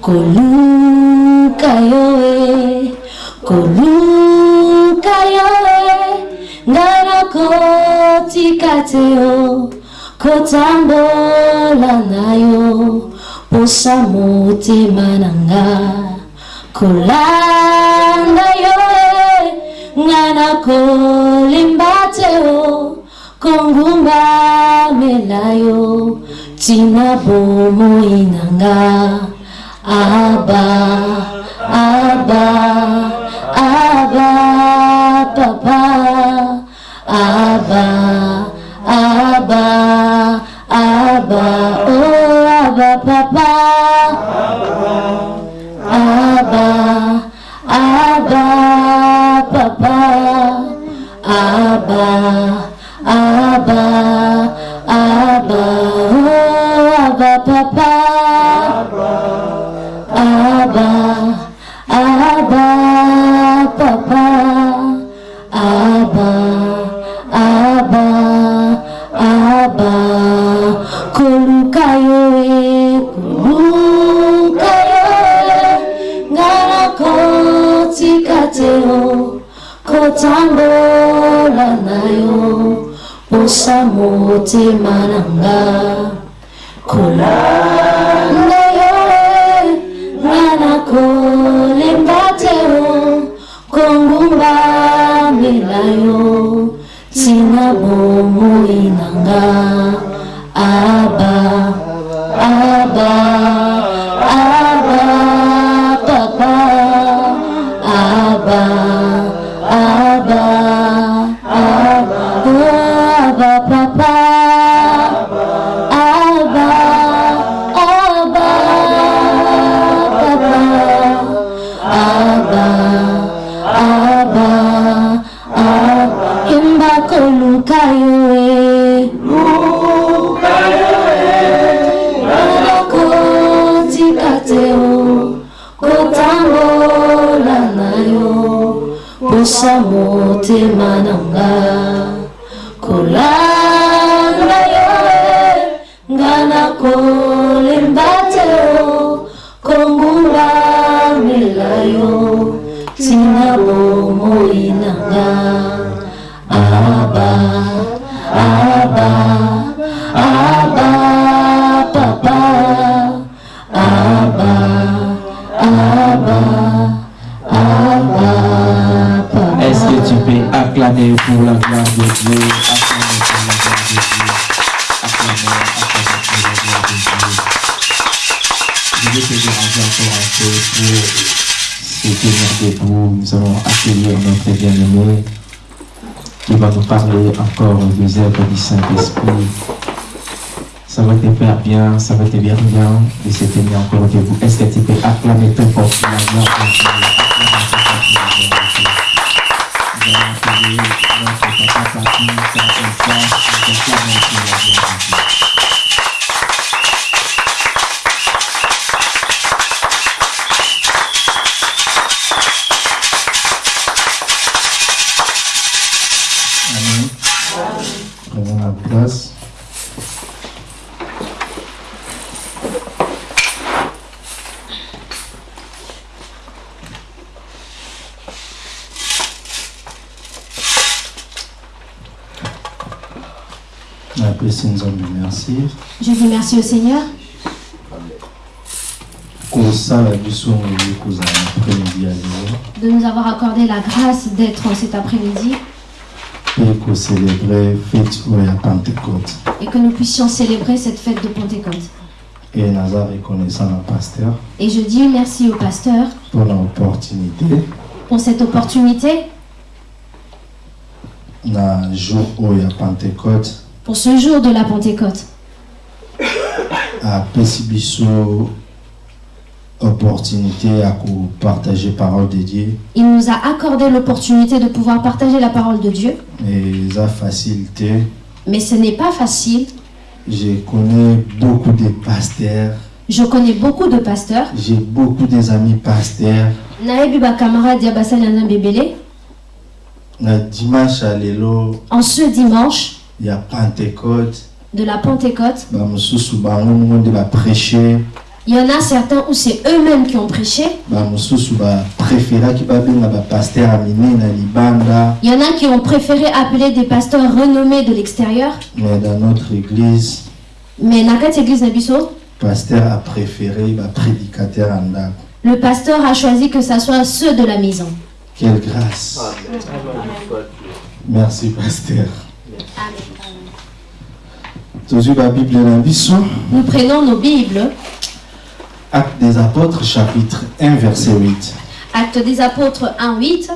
koluka yoe koluka yoe ngana kotika te o kotambola na yo posa motema na nga kolanda yoe ngana kolimba te kongumbamela yo tina bomoi nanga aba aba aba papa. Aba aba aba oh aba papa. Aba aba papa. Aba aba aba oh aba papa. Aba aba papa. Aba aba aba koluka yo e koluka yo e ngana kotika te o kotambola na yo posa motema na nga kolanda yo e ngana kolemba te o kongumbamela yo tina bomoi na nga aba aba love. Saint-Esprit. Ça va te faire bien, ça va te faire bien de se tenir encore debout. Est-ce que tu peux acclamer très fort lelo de nous avoir accordé la grâce d'être cet après-midi. Et que nous puissions célébrer cette fête de Pentecôte. Et je dis merci au pasteur mpona opportunité pour cette opportunité, pour ce jour de la Pentecôte. Apesi biso opportunité ya kopartage parole de dieu Il nous a accordé l'opportunité de pouvoir partager la parole de Dieu, e eza facile te mais ce n'est pas facile. je connais beaucoup de pasteurs Je connais beaucoup de pasteurs. j'ai beaucoup des amis pasteurs Naebi camarade ya basali ya Nzambe ebele. na dimanche lelo En ce dimanche ya pentecote de la Pentecôte, il y en a certains où c'est eux-mêmes qui ont prêché. libanda Il y en a qui ont préféré appeler des pasteurs renommés de l'extérieur. mais dans notre église Mais Nakati Église Nabiso, pasteur a préféré baprédicateur ya ndako le pasteur a choisi que ça soit ceux de la maison. quelle grâce Amen. Merci pasteur Amen. Nous prenons nos Bibles. acte des apôtres chapitre 1 verset 8 Actes des Apôtres 1, 8.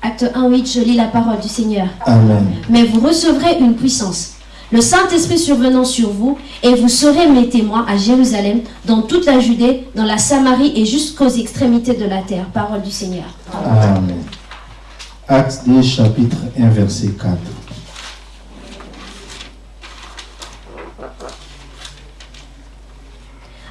Acte 1, 8, je lis la parole du Seigneur. amen Mais vous recevrez une puissance. Le Saint-Esprit survenant sur vous, et vous serez mes témoins à Jérusalem, dans toute la Judée, dans la Samarie et jusqu'aux extrémités de la terre. Parole du Seigneur. amen acte des chapitre 1 verset 4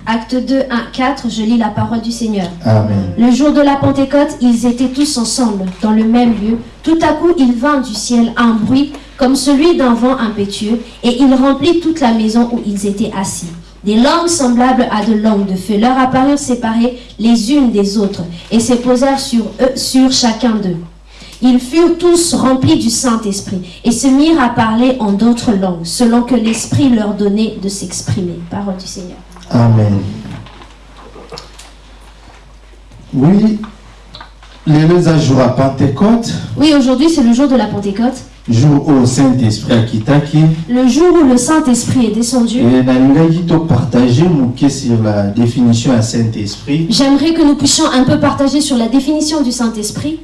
Acte 2, 1, 4, je lis la parole du Seigneur. amen Le jour de la Pentecôte, ils étaient tous ensemble, dans le même lieu. Tout à coup, il vint du ciel un bruit comme celui d'un vent impétueux, et il remplit toute la maison où ils étaient assis. Des langues semblables à de langues de feu leur apparurent séparées les unes des autres, et se posèrent sur eux, sur chacun d'eux. Ils furent tous remplis du Saint-Esprit, et se mirent à parler en d'autres langues, selon que l'Esprit leur donnait de s'exprimer. Parole du Seigneur. amen oui jour ya pentecôte Oui, aujourd'hui, c'est le jour de la Pentecôte, jour oyo saint-esprit akitaki le jour où le Saint-Esprit est descendu. e topartage moke sur la définition saint-esprit J'aimerais que nous puissions un peu partager sur la définition du Saint-Esprit.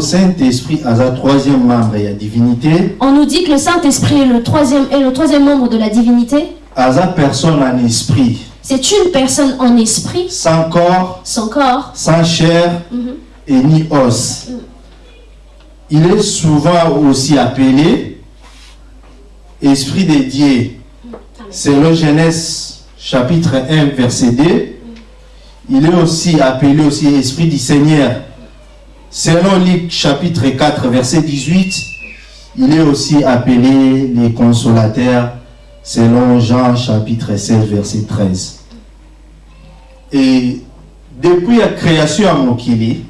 Saint-esprit troisième membre divinité On nous dit que le Saint-Esprit est le troisième, est le troisième membre de la divinité. aza personne en esprit C'est une personne en esprit, sans corps sans corps. sans chair Mhm. et ni os. Il est souvent aussi appelé Esprit de Dieu. Selon Genèse chapitre 1 verset 2, il est aussi appelé aussi Esprit du Seigneur. Selon Luc chapitre 4 verset 18, il est aussi appelé les consolateurs selon Jean chapitre 16 verset 13. Et depuis la création à Mokili,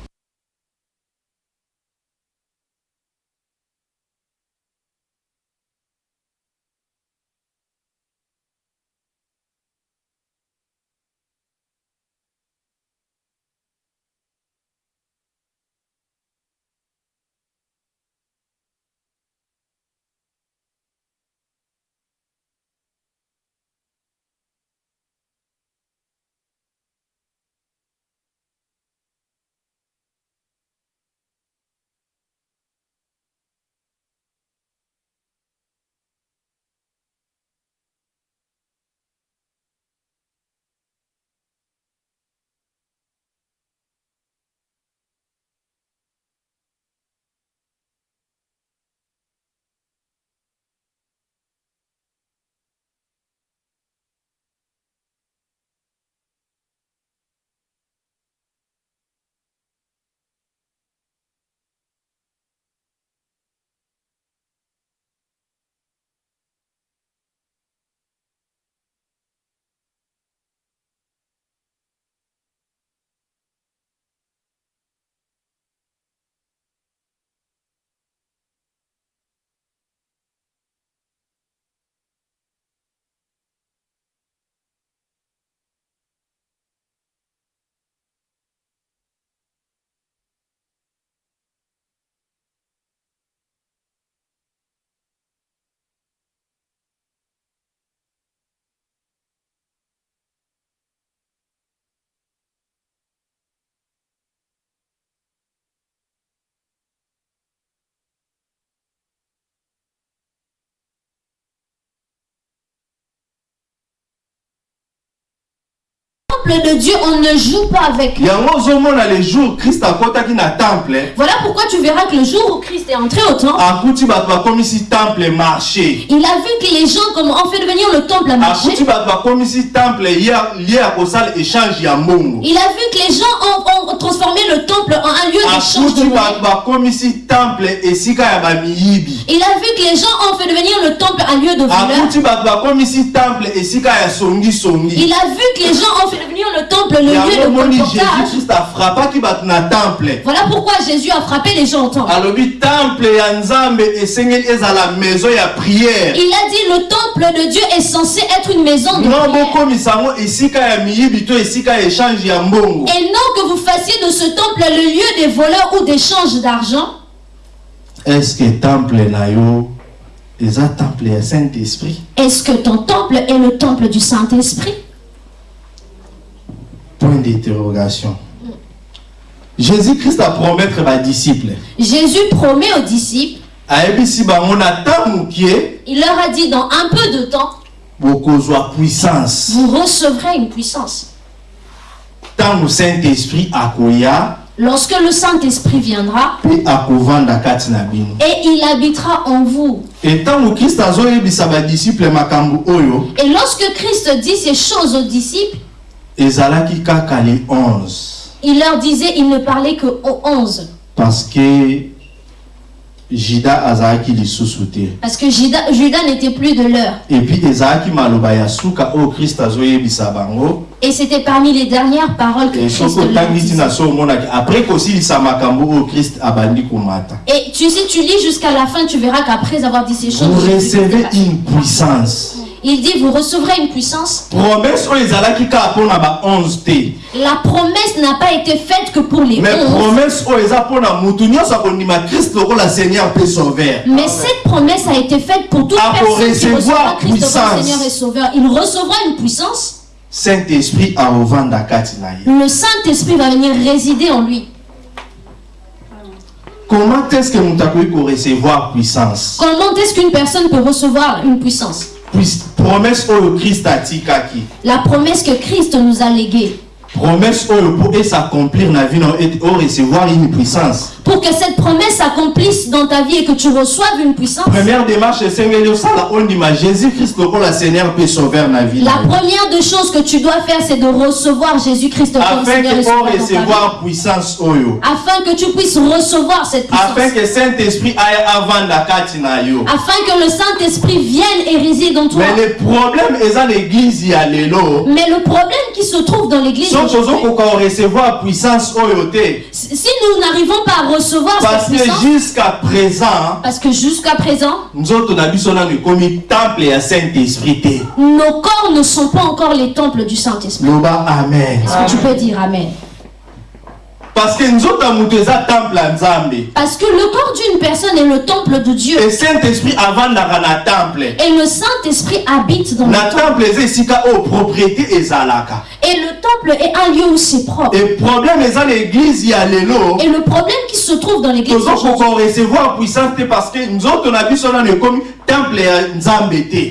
temple de Dieu, on ne joue pas avec. yango ozomona le jour christ akɔtaki na temple Voilà pourquoi tu verras que le jour où Christ est entré au temple, akuti bato bakomisi temple marché il a vu que les gens ont fait devenir le temple à marché. akuti bato bakomisi temple lie lie ya kosala échange ya mbongo Il a vu que les gens ont, ont transformé le temple en un lieu d'échange de akuti monnaie. bato bakomisi temple esika ya bamiyibi Il a vu que les gens ont fait devenir le temple un lieu de voleurs. akuti bato bakomisi temple esika ya songisongi Il a vu que les gens ont fait le temple, le lieu de colportage. Voilà pourquoi Jésus a frappé les gens au temple. Il a dit le temple de Dieu est censé être une maison de prière. Et non que vous fassiez de ce temple le lieu des voleurs ou d'échange d'argent. est-ce que temple yo? Eza temple ya saint esprit Est-ce que ton temple est le temple du Saint-Esprit? Point d'interrogation jésus christ apromettre badisciple Jésus promet aux disciples, il leur a dit dans un peu de temps, vous recevrez une puissance. ntango saint esprit akoya Lorsque le Saint-Esprit viendra et il habitera en vous. Et lorsque Christ dit ces choses aux disciples, ezalaki kaka le 11 il leur disait, il ne parlait que aux onze. parce que juda azalaki lisusu te. Parce que Judas, Judas n'était plus de l'heure. epuis ezalaki maloba ya suka oyo kristo azoyebisa bango. Et c'était parmi les dernières paroles que E Christ leur omonaki après kosilisa makambo oyo kristo abandi komata. Et tu sais, tu lis jusqu'à la fin, tu verras qu'après avoir dit ces choses, vous recevez une puissance il dit, vous recevrez une puissance. promesse oyo ezalaki kaka mpona ba 11 te La promesse n'a pas été faite que pour les mais promesse Mais cette promesse a été faite pour toute pour personne qui recevoir recevra Christ comme puissance. Seigneur et Sauveur. Il recevra une puissance. saint-esprit Le Saint-Esprit va venir résider en lui. comment est-ce que moto akoki korecevoir puissance? Comment est-ce qu'une personne peut recevoir une puissance? Puis- promesse oyo atikaki La promesse que Christ nous a léguée. promesse oyo mpo esaccomplir na vie ete orecevoir une puissance Pour que cette promesse s'accomplisse dans ta vie et que tu reçoives une puissance. première démarche esengeli osala ondima jésus christ lokola seigneur mpe sauveur na vie La première des choses que tu dois faire, c'est de recevoir Jésus-Christ comme afin Seigneur et Sauveur dans orecevoir puissance oyo Afin que tu puisses recevoir cette afin puissance. que saint-esprit avanda kati na yo Afin que le Saint-Esprit vienne et réside en toi. mais le problème eza na église ya lelo Mais le problème qui se trouve dans l'église si nous n'arrivons pas à recevoir parce cette que puissance, jusqu'à présent parce que jusqu'à présent, biso nano ekomi temple ya saint-esprit te nos corps ne sont pas encore les temples du Saint-Esprit. amen. Est-ce que tu peux dire Amen? Parce que moto eza temple Parce que le corps d'une personne est le temple de Dieu. e saint-esprit avandaka na temple Et le Saint-Esprit habite dans le na temple. temple propriété Et le temple est un lieu où c'est propre. e problème eza na église ya lelo Et le problème qui se trouve dans l'église aujourd'hui, recevoir puissance parce que biso nano ekomi temple ya nzambe te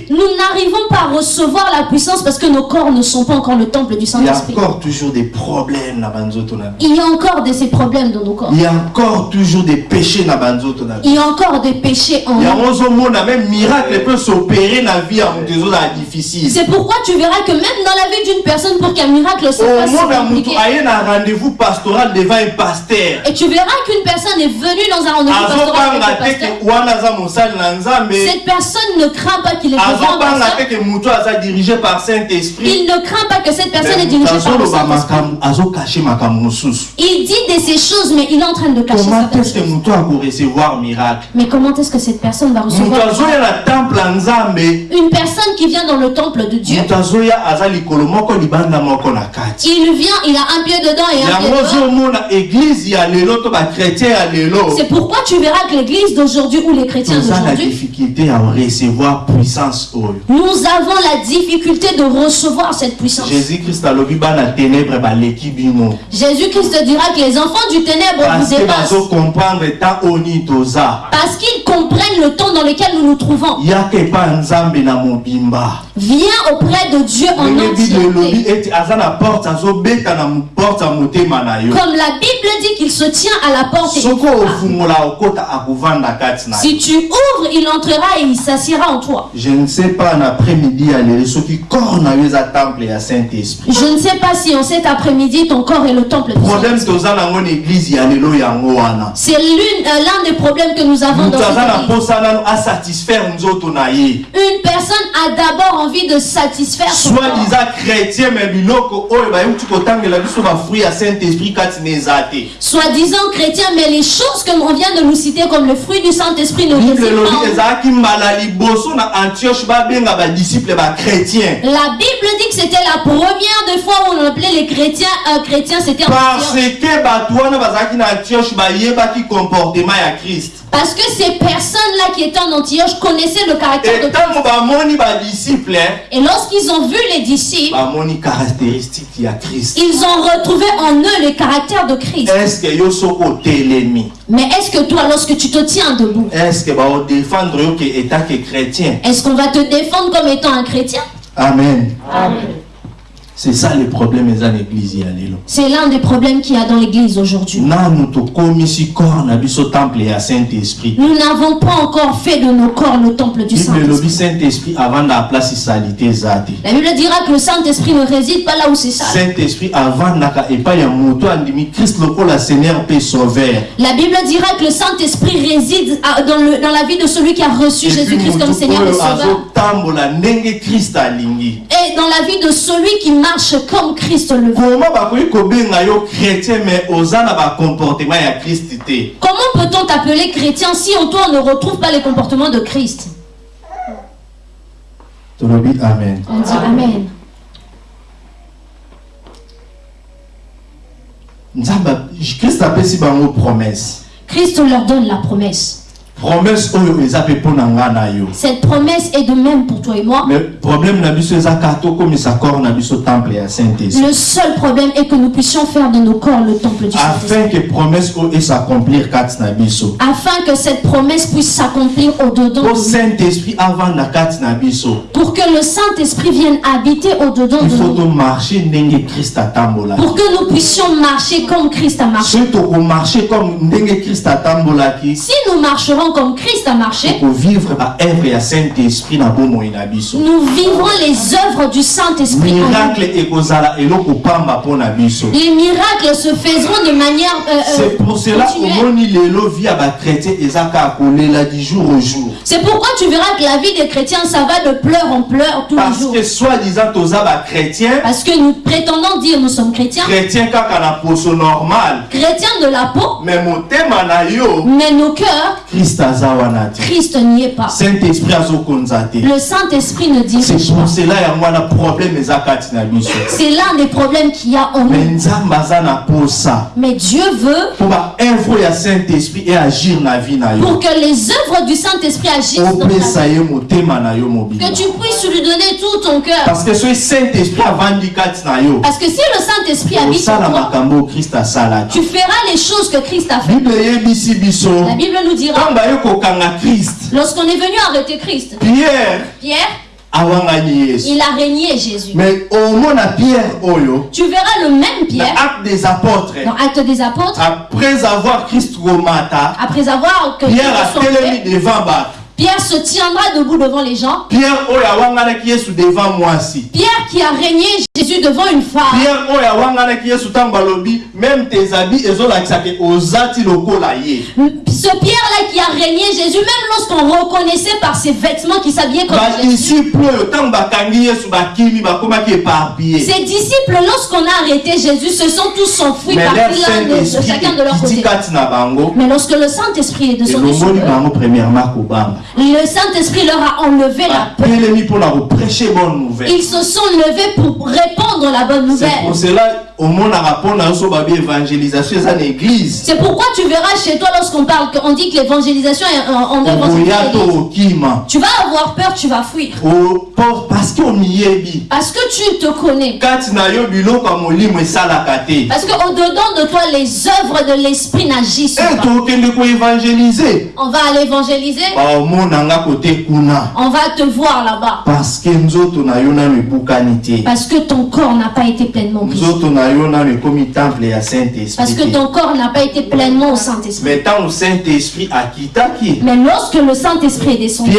nous n'arrivons pas à recevoir la puissance parce que nos corps ne sont pas encore le temple du il y a Saint-Esprit. encore toujours des problèmes biso Il y a encore de ces problèmes dans nos corps. il y a encore toujours des péchés biso Il y a encore des péchés en nous. yango ozomona même miracle peut s'opérer vie ya moto ezozala difficile. C'est pourquoi tu verras que même dans la vie d'une personne, pour qu'un miracle se fasse, c'est aye na rendez-vous pastoral devant un pasteur. Et tu verras qu'une personne est venue dans un rendez-vous pastoral azobanga personne ne craint pas qu'il est dirigé par saint-esprit Il ne craint pas que cette personne est dirigée par le Saint-Esprit. Il dit de ces choses, mais il est en train de cacher comment est-ce que akorecevoir miracle? Mais comment est-ce que cette personne va recevoir nzambe une personne qui vient dans le temple de Dieu. Il vient, il a un pied dedans et un pied dehors. C'est pourquoi tu verras que l'église d'aujourd'hui ou les chrétiens d'aujourd'hui, recevoir puissance nous avons la difficulté de recevoir cette puissance. jésus christ alobi bana ténèbre baleki bino Jésus-Christ dira que les enfants du ténèbre parce vous dépassent. parce qu'ils comprennent le temps dans lequel nous nous trouvons. Viens auprès de Dieu en entièreté. Comme la Bible dit qu'il se tient à la porte. Et Si tu ouvres, il entrera et et il s'assiera en toi. je ne sais pas en après-midi soki corps na yo eza temple ya saint-esprit Je ne sais pas si en cet après-midi, ton corps est le temple problème nango na église lelo yango wana C'est l'un des problèmes que nous avons dans moto aza na cette église. posa nano asatisfaire nzoto na ye Une personne a d'abord envie de satisfaire son soit corps. liza chrétien me biloko oyo bayuti kotangela biso bafruit ya saint-esprit kati te Soi-disant chrétien, mais les choses que l'on vient de nous citer comme le fruit du Saint-Esprit ne elobi pas liboso na antioche babenga La Bible dit que c'était la première des fois où on appelait les chrétiens euh, chrétiens, c'était parce que bato wana bazalaki na antioche bayebaki comportement ya christ Parce que ces personnes-là qui étaient en Antioche connaissaient le caractère de bamoni badisciple Et lorsqu'ils ont vu les disciples, christ. ils ont retrouvé en eux le caractère de Christ. Mais est-ce que toi, lorsque tu te tiens debout, estce qu'on va te défendre comme étant un chrétien? Amen c'est ça le problème eza na église ya lelo C'est l'un des problèmes qu'il y a dans l'église aujourd'hui. Nous n'avons pas encore fait de nos corps le temple du Saint-Esprit. La Bible dira que le Saint-Esprit ne réside pas là où c'est sauveur La Bible dira que le Saint-Esprit réside dans, le- dans la vie de celui qui a reçu Jésus-Christ comme Seigneur et Sauveur. Et dans la vie de celui qui marche comme Christ le veut. Comment peut-on t'appeler chrétien si en toi on ne retrouve pas les comportements de Christ? Amen On dit Amen. promesse Christ leur donne la promesse. Promesse oyo eza mpe mpo na nga na yo Cette promesse est de même pour toi et moi. mais problème na biso eza kaka tokomisa corps na biso temple ya saint-esprit Le seul problème est que nous puissions faire de nos corps le temple du Saint-Esprit. afin que promesse oyo esaccomplir kati na biso Afin que cette promesse puisse s'accomplir au-dedans de po nous. saint-esprit avanda kati na biso Pour que le Saint-Esprit vienne habiter au-dedans il de faut nous. tomarche ndenge christ atambolaki Pour que nous puissions marcher comme Christ a marché. soki tokomarche comme ndenge christ atambolaki Si nous marcherons comme Christ a marché, nous vivrons les œuvres du Saint-Esprit. Les miracles se faiseront de manière euh, euh, c'est pour cela C'est pourquoi tu verras que la vie des chrétiens, ça va de pleurs en pleurs tous les parce jours. que Parce que nous prétendons dire nous sommes chrétiens, chrétien normal. Chrétiens de la peau, mais na yo mais nos cœurs, christ Christ n'y est pas. Le Saint-Esprit ne dirige c'est pas. C'est l'un des problèmes qu'il y a en mais nous. Mais Dieu veut pour que les œuvres du Saint-Esprit agissent dans ta vie. Que tu puisses lui donner tout ton cœur. parce que si le Saint-Esprit habite en toi, tu feras les choses que Christ a fait. La Bible nous dira, lorsqu'on est venu arrêter Christ, pierre Pierre, il a régné Jésus. mais omona pierre oyo Tu verras le même Pierre acte des apôtres dans Actes des Apôtres, après avoir christ komata après avoir que pierre atelemi fait, devant bato Pierre se tiendra debout devant les gens. pierre oyo awanganaki yesu devant mwasi Pierre qui a régné Jésus devant une femme. pierre oyo awanganaki yesu ntango balobi meme tes habits ezolakisaka oza ti lokola ye Ce Pierre-là qui a régné Jésus, même lorsqu'on reconnaissait par ses vêtements qu'il s'habillait comme Jésus. badisiple oyo ntango bakangi yesu bakimi bakomaki éparpillé Ses disciples, lorsqu'on a arrêté Jésus, se sont tous enfuis mais leur partis l'un de, chacun de leur côté. Mais lorsque le Saint-Esprit est descendu sur eux, le Saint-Esprit leur a enlevé la peur. Ils se sont levés pour répandre la bonne c'est pour nouvelle. cela évangélisation C'est pourquoi tu verras chez toi lorsqu'on parle, qu'on dit que l'évangélisation est en, œuvre Tu vas avoir peur, tu vas fuir. Parce que que tu te connais. Parce qu'au-dedans de toi, les œuvres de l'Esprit n'agissent e pas. On va aller évangéliser, kuna on va te voir là-bas. parce que que ton corps n'a pas été pleinement brisé. Parce que ton corps n'a pas été pleinement au Saint-Esprit. mais lorsque le Saint-Esprit est descendu,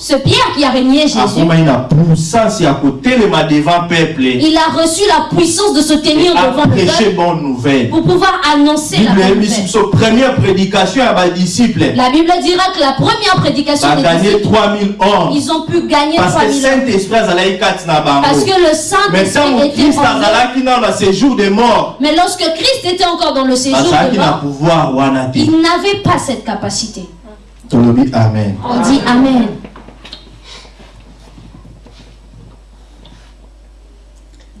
ce Pierre qui a régné Jésus, il a reçu la puissance de se tenir devant le peuple pour pouvoir annoncer la bible bonne nouvelle. La Bible dira que la première prédication des disciples, 3000 hommes ils ont pu gagner parce que 3000 hommes. Parce que le Saint-Esprit était en Mais lorsque Christ était encore dans le séjour de mort, wana il n'avait pas cette capacité. On dit Amen.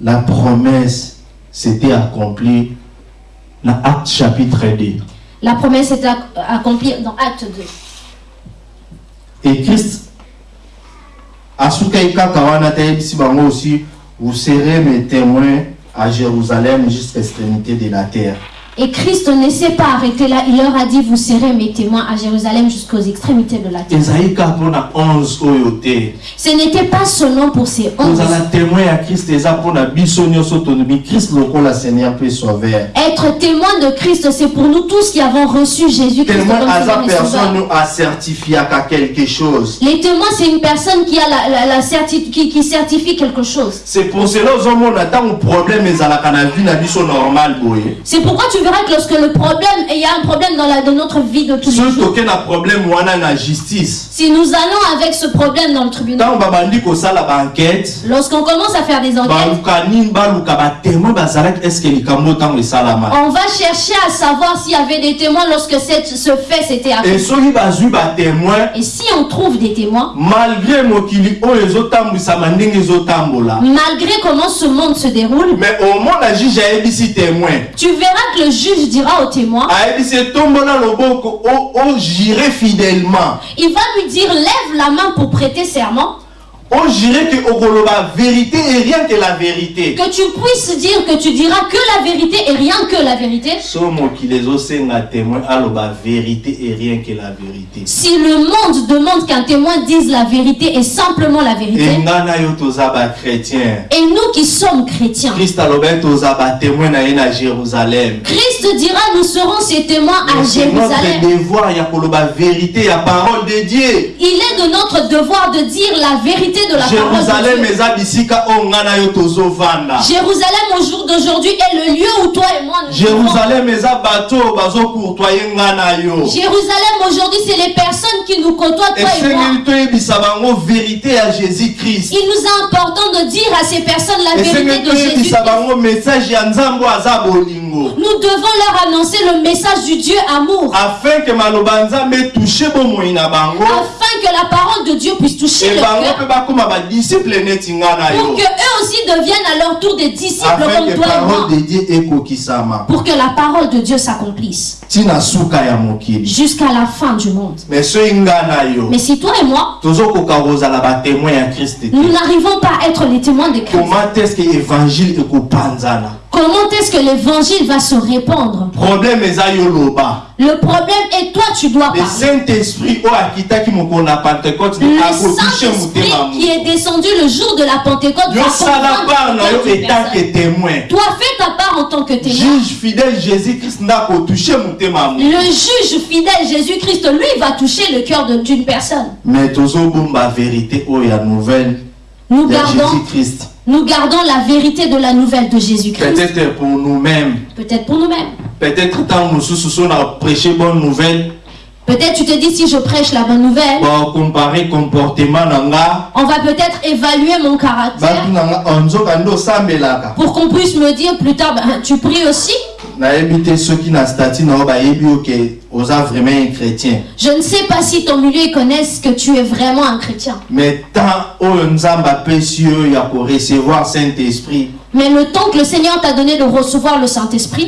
la promesse s'était accomplie dans Acte chapitre 2. La promesse était ac- accomplie dans Acte 2. Et Christ, asukai kaka wana tayebisi bango aussi, vous serez mes témoins à Jérusalem jusqu'à l'extrémité de la terre. Et Christ ne s'est pas arrêté là. Il leur a dit, vous serez mes témoins à Jérusalem jusqu'aux extrémités de la terre. ezali kaka mpona 11 oyo te Ce n'était pas seulement pour ces onze. Être témoin de Christ, c'est pour nous tous qui avons reçu Jésus-Christ Les témoins, c'est une personne qui, a la, la- la certi- qui, qui certifie quelque chose. c'est pour cela ozomona ntango problème ezalaka na vie na biso normal boye C'est pourquoi tu verras que lorsque le problème, il y a un problème dans, la, dans notre vie de tous les jours, problème justice. Si nous allons avec ce problème dans le tribunal, lorsqu'on commence à faire des enquêtes, on va chercher à savoir s'il y avait des témoins lorsque cette- ce fait s'était accompli. Et si on trouve des témoins, malgré malgré comment ce monde se déroule, mais omona juge ayebisi témoin. tu verras que le juge dira au témoin, ojire fidèlement. il va lui dire lève la main pour prêter serment, ojire ke okoloba vérité et rien que la vérité. Que tu puisses dire que tu diras que la vérité et rien que la vérité. so mokili ezosenga témoin aloba vérité et rien que la vérité. Si le monde demande qu'un témoin dise la vérité et simplement la vérité, enga na yo toza bachrétien et nous qui sommes chrétiens, toza batémoin na na jérusalem. Christ dira nous serons ses témoins à c'est notre Jérusalem. devoir ya koloba vérité ya parole de dieu. Il est de notre devoir de dire la vérité de la jérusalem parole de Dieu. Jérusalem au jour d'aujourd'hui est le lieu où toi et moi nous vivons. jérusalem yo Jérusalem aujourd'hui c'est les personnes qui nous côtoient toi et moi. toyebisa bango vérité ya jésus christ Il nous est important de dire à ces personnes la vérité de Jésus. toyebisa bango message ya nzambe oyo aza bolingo Nous devons leur annoncer le message du Dieu amour afin que la parole de Dieu puisse toucher le cœur pour que eux aussi deviennent à leur tour des disciples afin comme toi et moi. de pour que la parole de Dieu s'accomplisse. Jusqu'à la fin du monde. mais si toi et moi, nous n'arrivons pas à être les témoins de Christ, comment est-ce que évangile ekopanzana? Comment est-ce que l'évangile va se répandre? Le problème est toi, tu dois le parler. pentecôte Le Saint-Esprit motema qui est descendu le jour de la Pentecôte Toi, fais ta part en tant que témoin. juge fidèle jésus christ nde akotouche motema ya moto Le juge fidèle Jésus-Christ, lui, va toucher le cœur d'une personne. mais vérité ya nouvelle. Nous gardons, jésus christ nous gardons la vérité de la nouvelle de Jésus-Christ. peut-être pour nous-mêmes Peut-être pour nous-mêmes. peut-être ntango mosusu so na prêche bonne nouvelle Peut-être tu te dis si je prêche la bonne nouvelle, bakompare comportement on va peut-être évaluer mon caractère batu na nga "Oh, nzoka nde osambelaka pour qu'on puisse me dire plus tard, ben, tu pries aussi. Chrétien Je ne sais pas si ton milieu connaissent que tu es vraiment un chrétien. mais tant oyo nzambe apesi yo ya korecevoir saint esprit Mais le temps que le Seigneur t'a donné de recevoir le Saint-Esprit,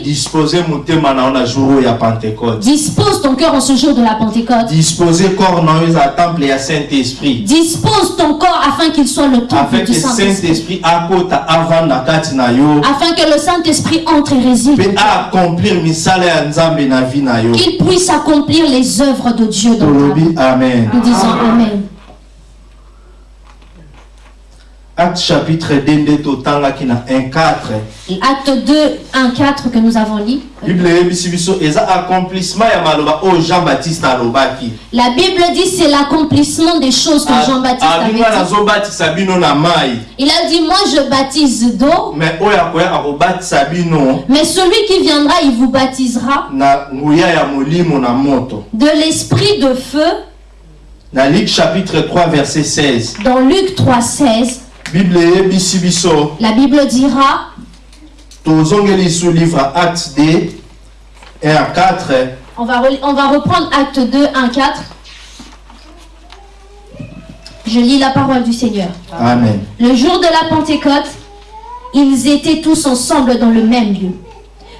dispose ton cœur en ce jour de la Pentecôte. dispose ton corps afin qu'il soit le temple afin du Saint-Esprit. Afin que le Saint-Esprit entre et réside. Qu'il puisse accomplir les œuvres de Dieu dans ta vie. tolobi amen Nous disons Amen. Acte chapitre 2 nde totangaki na 1 4 Acte 2, 1, 4 que nous avons lu. bible accomplissement ya maloba alobaki. La Bible dit c'est l'accomplissement des choses que Jean-Baptiste avait abinga dit. nazobatisa bino na mai Il a dit, moi je baptise d'eau, me oyo akoyaka kobatisa bino mais celui qui viendra, il vous baptisera. Na nguya ya molimo na moto. De l'esprit de feu. na luc chapitre 3 verset 16 Dans Luc 3, 16, bible eyebisi biso la Bible dira, tozongeli lisu livre acte d 1 à 4 on va, on va reprendre Acte 2, 1, 4. Je lis la parole du Seigneur. amen Le jour de la Pentecôte, ils étaient tous ensemble dans le même lieu.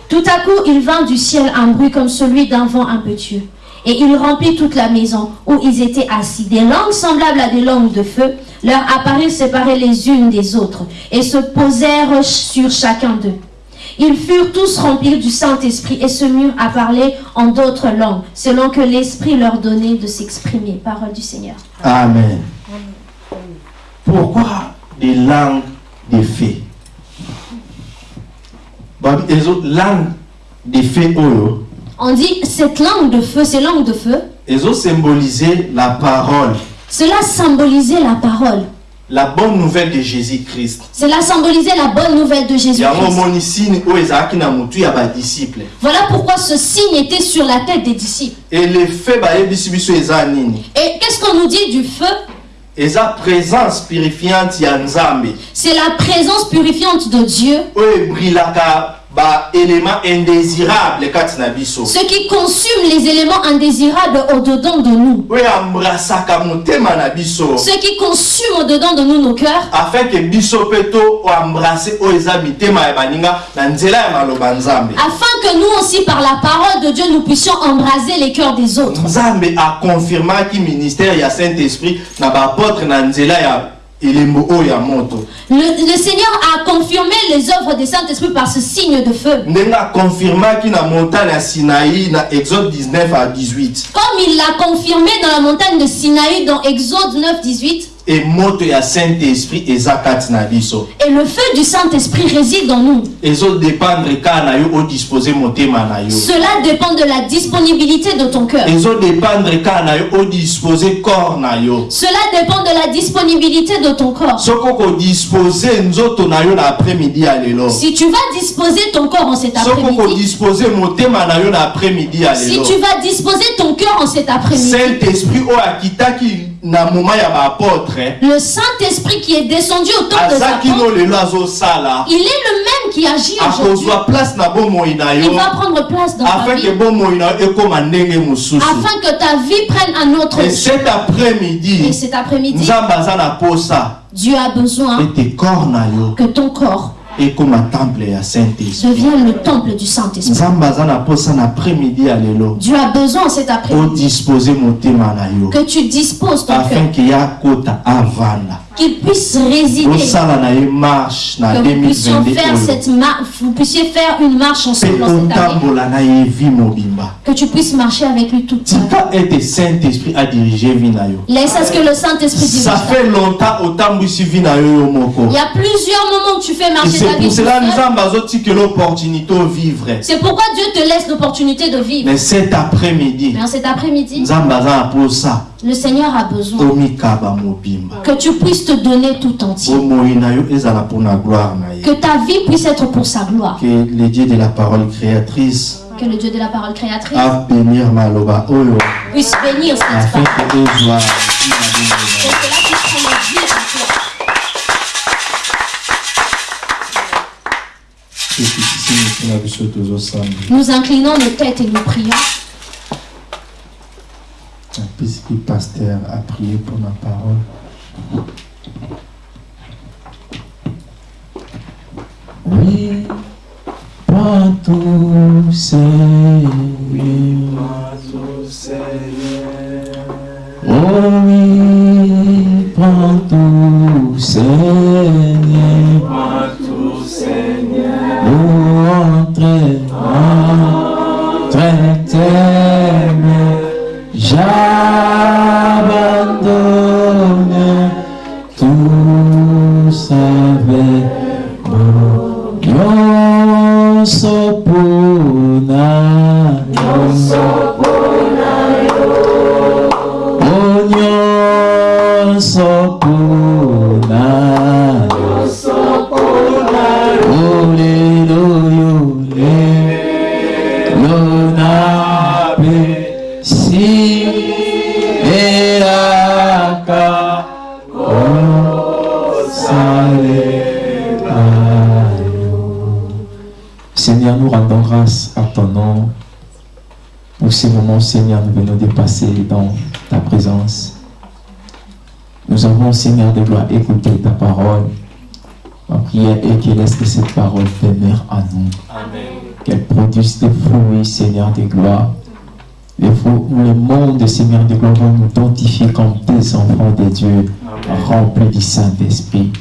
Tout à coup, il vint du ciel un bruit comme celui d'un vent impétueux. Et il remplit toute la maison où ils étaient assis. Des langues semblables à des langues de feu leur apparurent séparées les unes des autres et se posèrent sur chacun d'eux. Ils furent tous remplis du Saint-Esprit et se mirent à parler en d'autres langues, selon que l'Esprit leur donnait de s'exprimer. Parole du Seigneur. amen pourquoi des langues de fées langue de fées oyo On dit cette langue de feu, ces langues de feu, ezosymbolize la parole Cela symbolisait la parole. la bonne nouvelle de jésus-christ. Cela symbolisait la bonne nouvelle de Jésus-Christ. Voilà pourquoi ce signe était sur la tête des disciples. biso eza nini. Et qu'est-ce qu'on nous dit du feu? Eza présence purifiante C'est la présence purifiante de Dieu, oyo ebrilaka baélément indésirable kati na biso ce qui consume les éléments indésirables au-dedans de nous, ce qui consume au-dedans de nous nos cœurs, afin ke biso maloba nzambe. Afin que nous aussi, par la parole de Dieu, nous puissions embraser les cœurs des autres. nzambe akonfirmaki ministère ya saint-esprit na baapôtre na nzela ya moto Le, le Seigneur a confirmé les œuvres des Saint-Esprit par ce signe de feu. ndenge akonfirmaki na montagne ya sinai na exode 19 à 18 Comme il l'a confirmé dans la montagne de Sinaï dans Exode 9, 18, et le feu du Saint-Esprit réside en nous. Cela dépend de la disponibilité de ton cœur. Cela dépend de la disponibilité de ton corps. Si tu vas disposer ton corps en cet après-midi, si tu vas disposer ton cœur en cet après-midi, saint-esprit baapôtre le Saint-Esprit qui est descendu au temps lelo azosala. il est le même qui agit aujourd'hui. Il va prendre place dans ta vie. afin que ta vie prenne un autre et cet Et après-midi posa. Dieu a besoin que ton corps ekóma temple ya saint-esprit. Devienne le temple du Saint-Esprit. Dieu a besoin cet après-midi. Que tu disposes ton cœur, qu'il puisse résider, que vous puissiez 2022 faire cette vous puissiez faire une marche ensemble dans cette année, que tu puisses marcher avec lui vie. tika ete saint-esprit adirige vi na yo. Laisse à ce que le Saint-Esprit dirige ça fait longtemps moko Il y a plusieurs moments que tu fais marcher ta c'est vie pour toute cela seule. nzambe azotikela opportunité ovivre C'est pourquoi Dieu te laisse l'opportunité de vivre. mais cet après-midi Mais cet après-midi, aza na posa le Seigneur a besoin que tu puisses te donner tout entier. Que ta vie puisse être pour sa gloire. que le dieu de la parole créatrice Que le Dieu de la parole créatrice abénir maloba oyo puisse bénir cette parole. que cela puisse vie toi. Nous inclinons nos têtes et nous prions. Apesiki paster aprie pour la parole Oui, prends tout, Seigneur. Oh oui, prends tout, Seigneur. Nous entrer, entrer, t'aimer. J'abandonne tout Seigneur, nous rendons grâce à ton nom. Pour ces moments, Seigneur, nous venons de passer dans ta présence. Nous avons, Seigneur, de gloire écouter ta parole. Ma prière est que laisse que cette parole demeure en nous. Qu'elle produise des fruits, Seigneur, de gloire. Les fruits où le monde, Seigneur, de gloire, va nous identifier comme des enfants de Dieu, remplis du Saint-Esprit.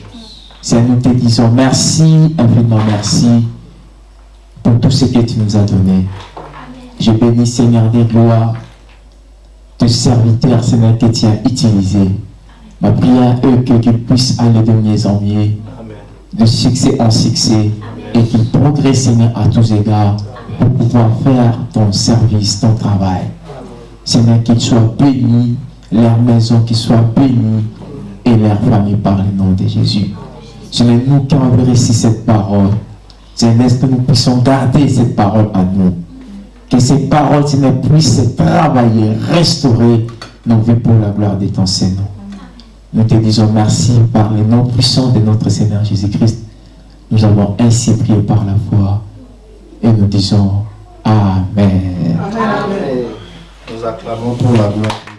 Seigneur, nous te disons merci, infiniment merci pour tout ce que tu nous as donné. Je bénis, Seigneur des gloires, tes serviteurs, Seigneur, que tu as utilisé. Ma prière est que tu puisses aller de mieux en mieux, de succès en succès, et qu'ils progressent, Seigneur, à tous égards, pour pouvoir faire ton service, ton travail. Seigneur, qu'ils soient bénis, leur maison qui soit bénie, et leur famille par le nom de Jésus. Seigneur, nous qui avons réussi cette parole, Seigneur, que nous puissions garder cette parole à nous. Que ces paroles, Seigneur, puissent travailler, restaurer nos vies pour la gloire de ton Seigneur. Nous te disons merci par le nom puissant de notre Seigneur Jésus-Christ. Nous avons ainsi prié par la foi et nous disons Amen. Nous acclamons pour la gloire.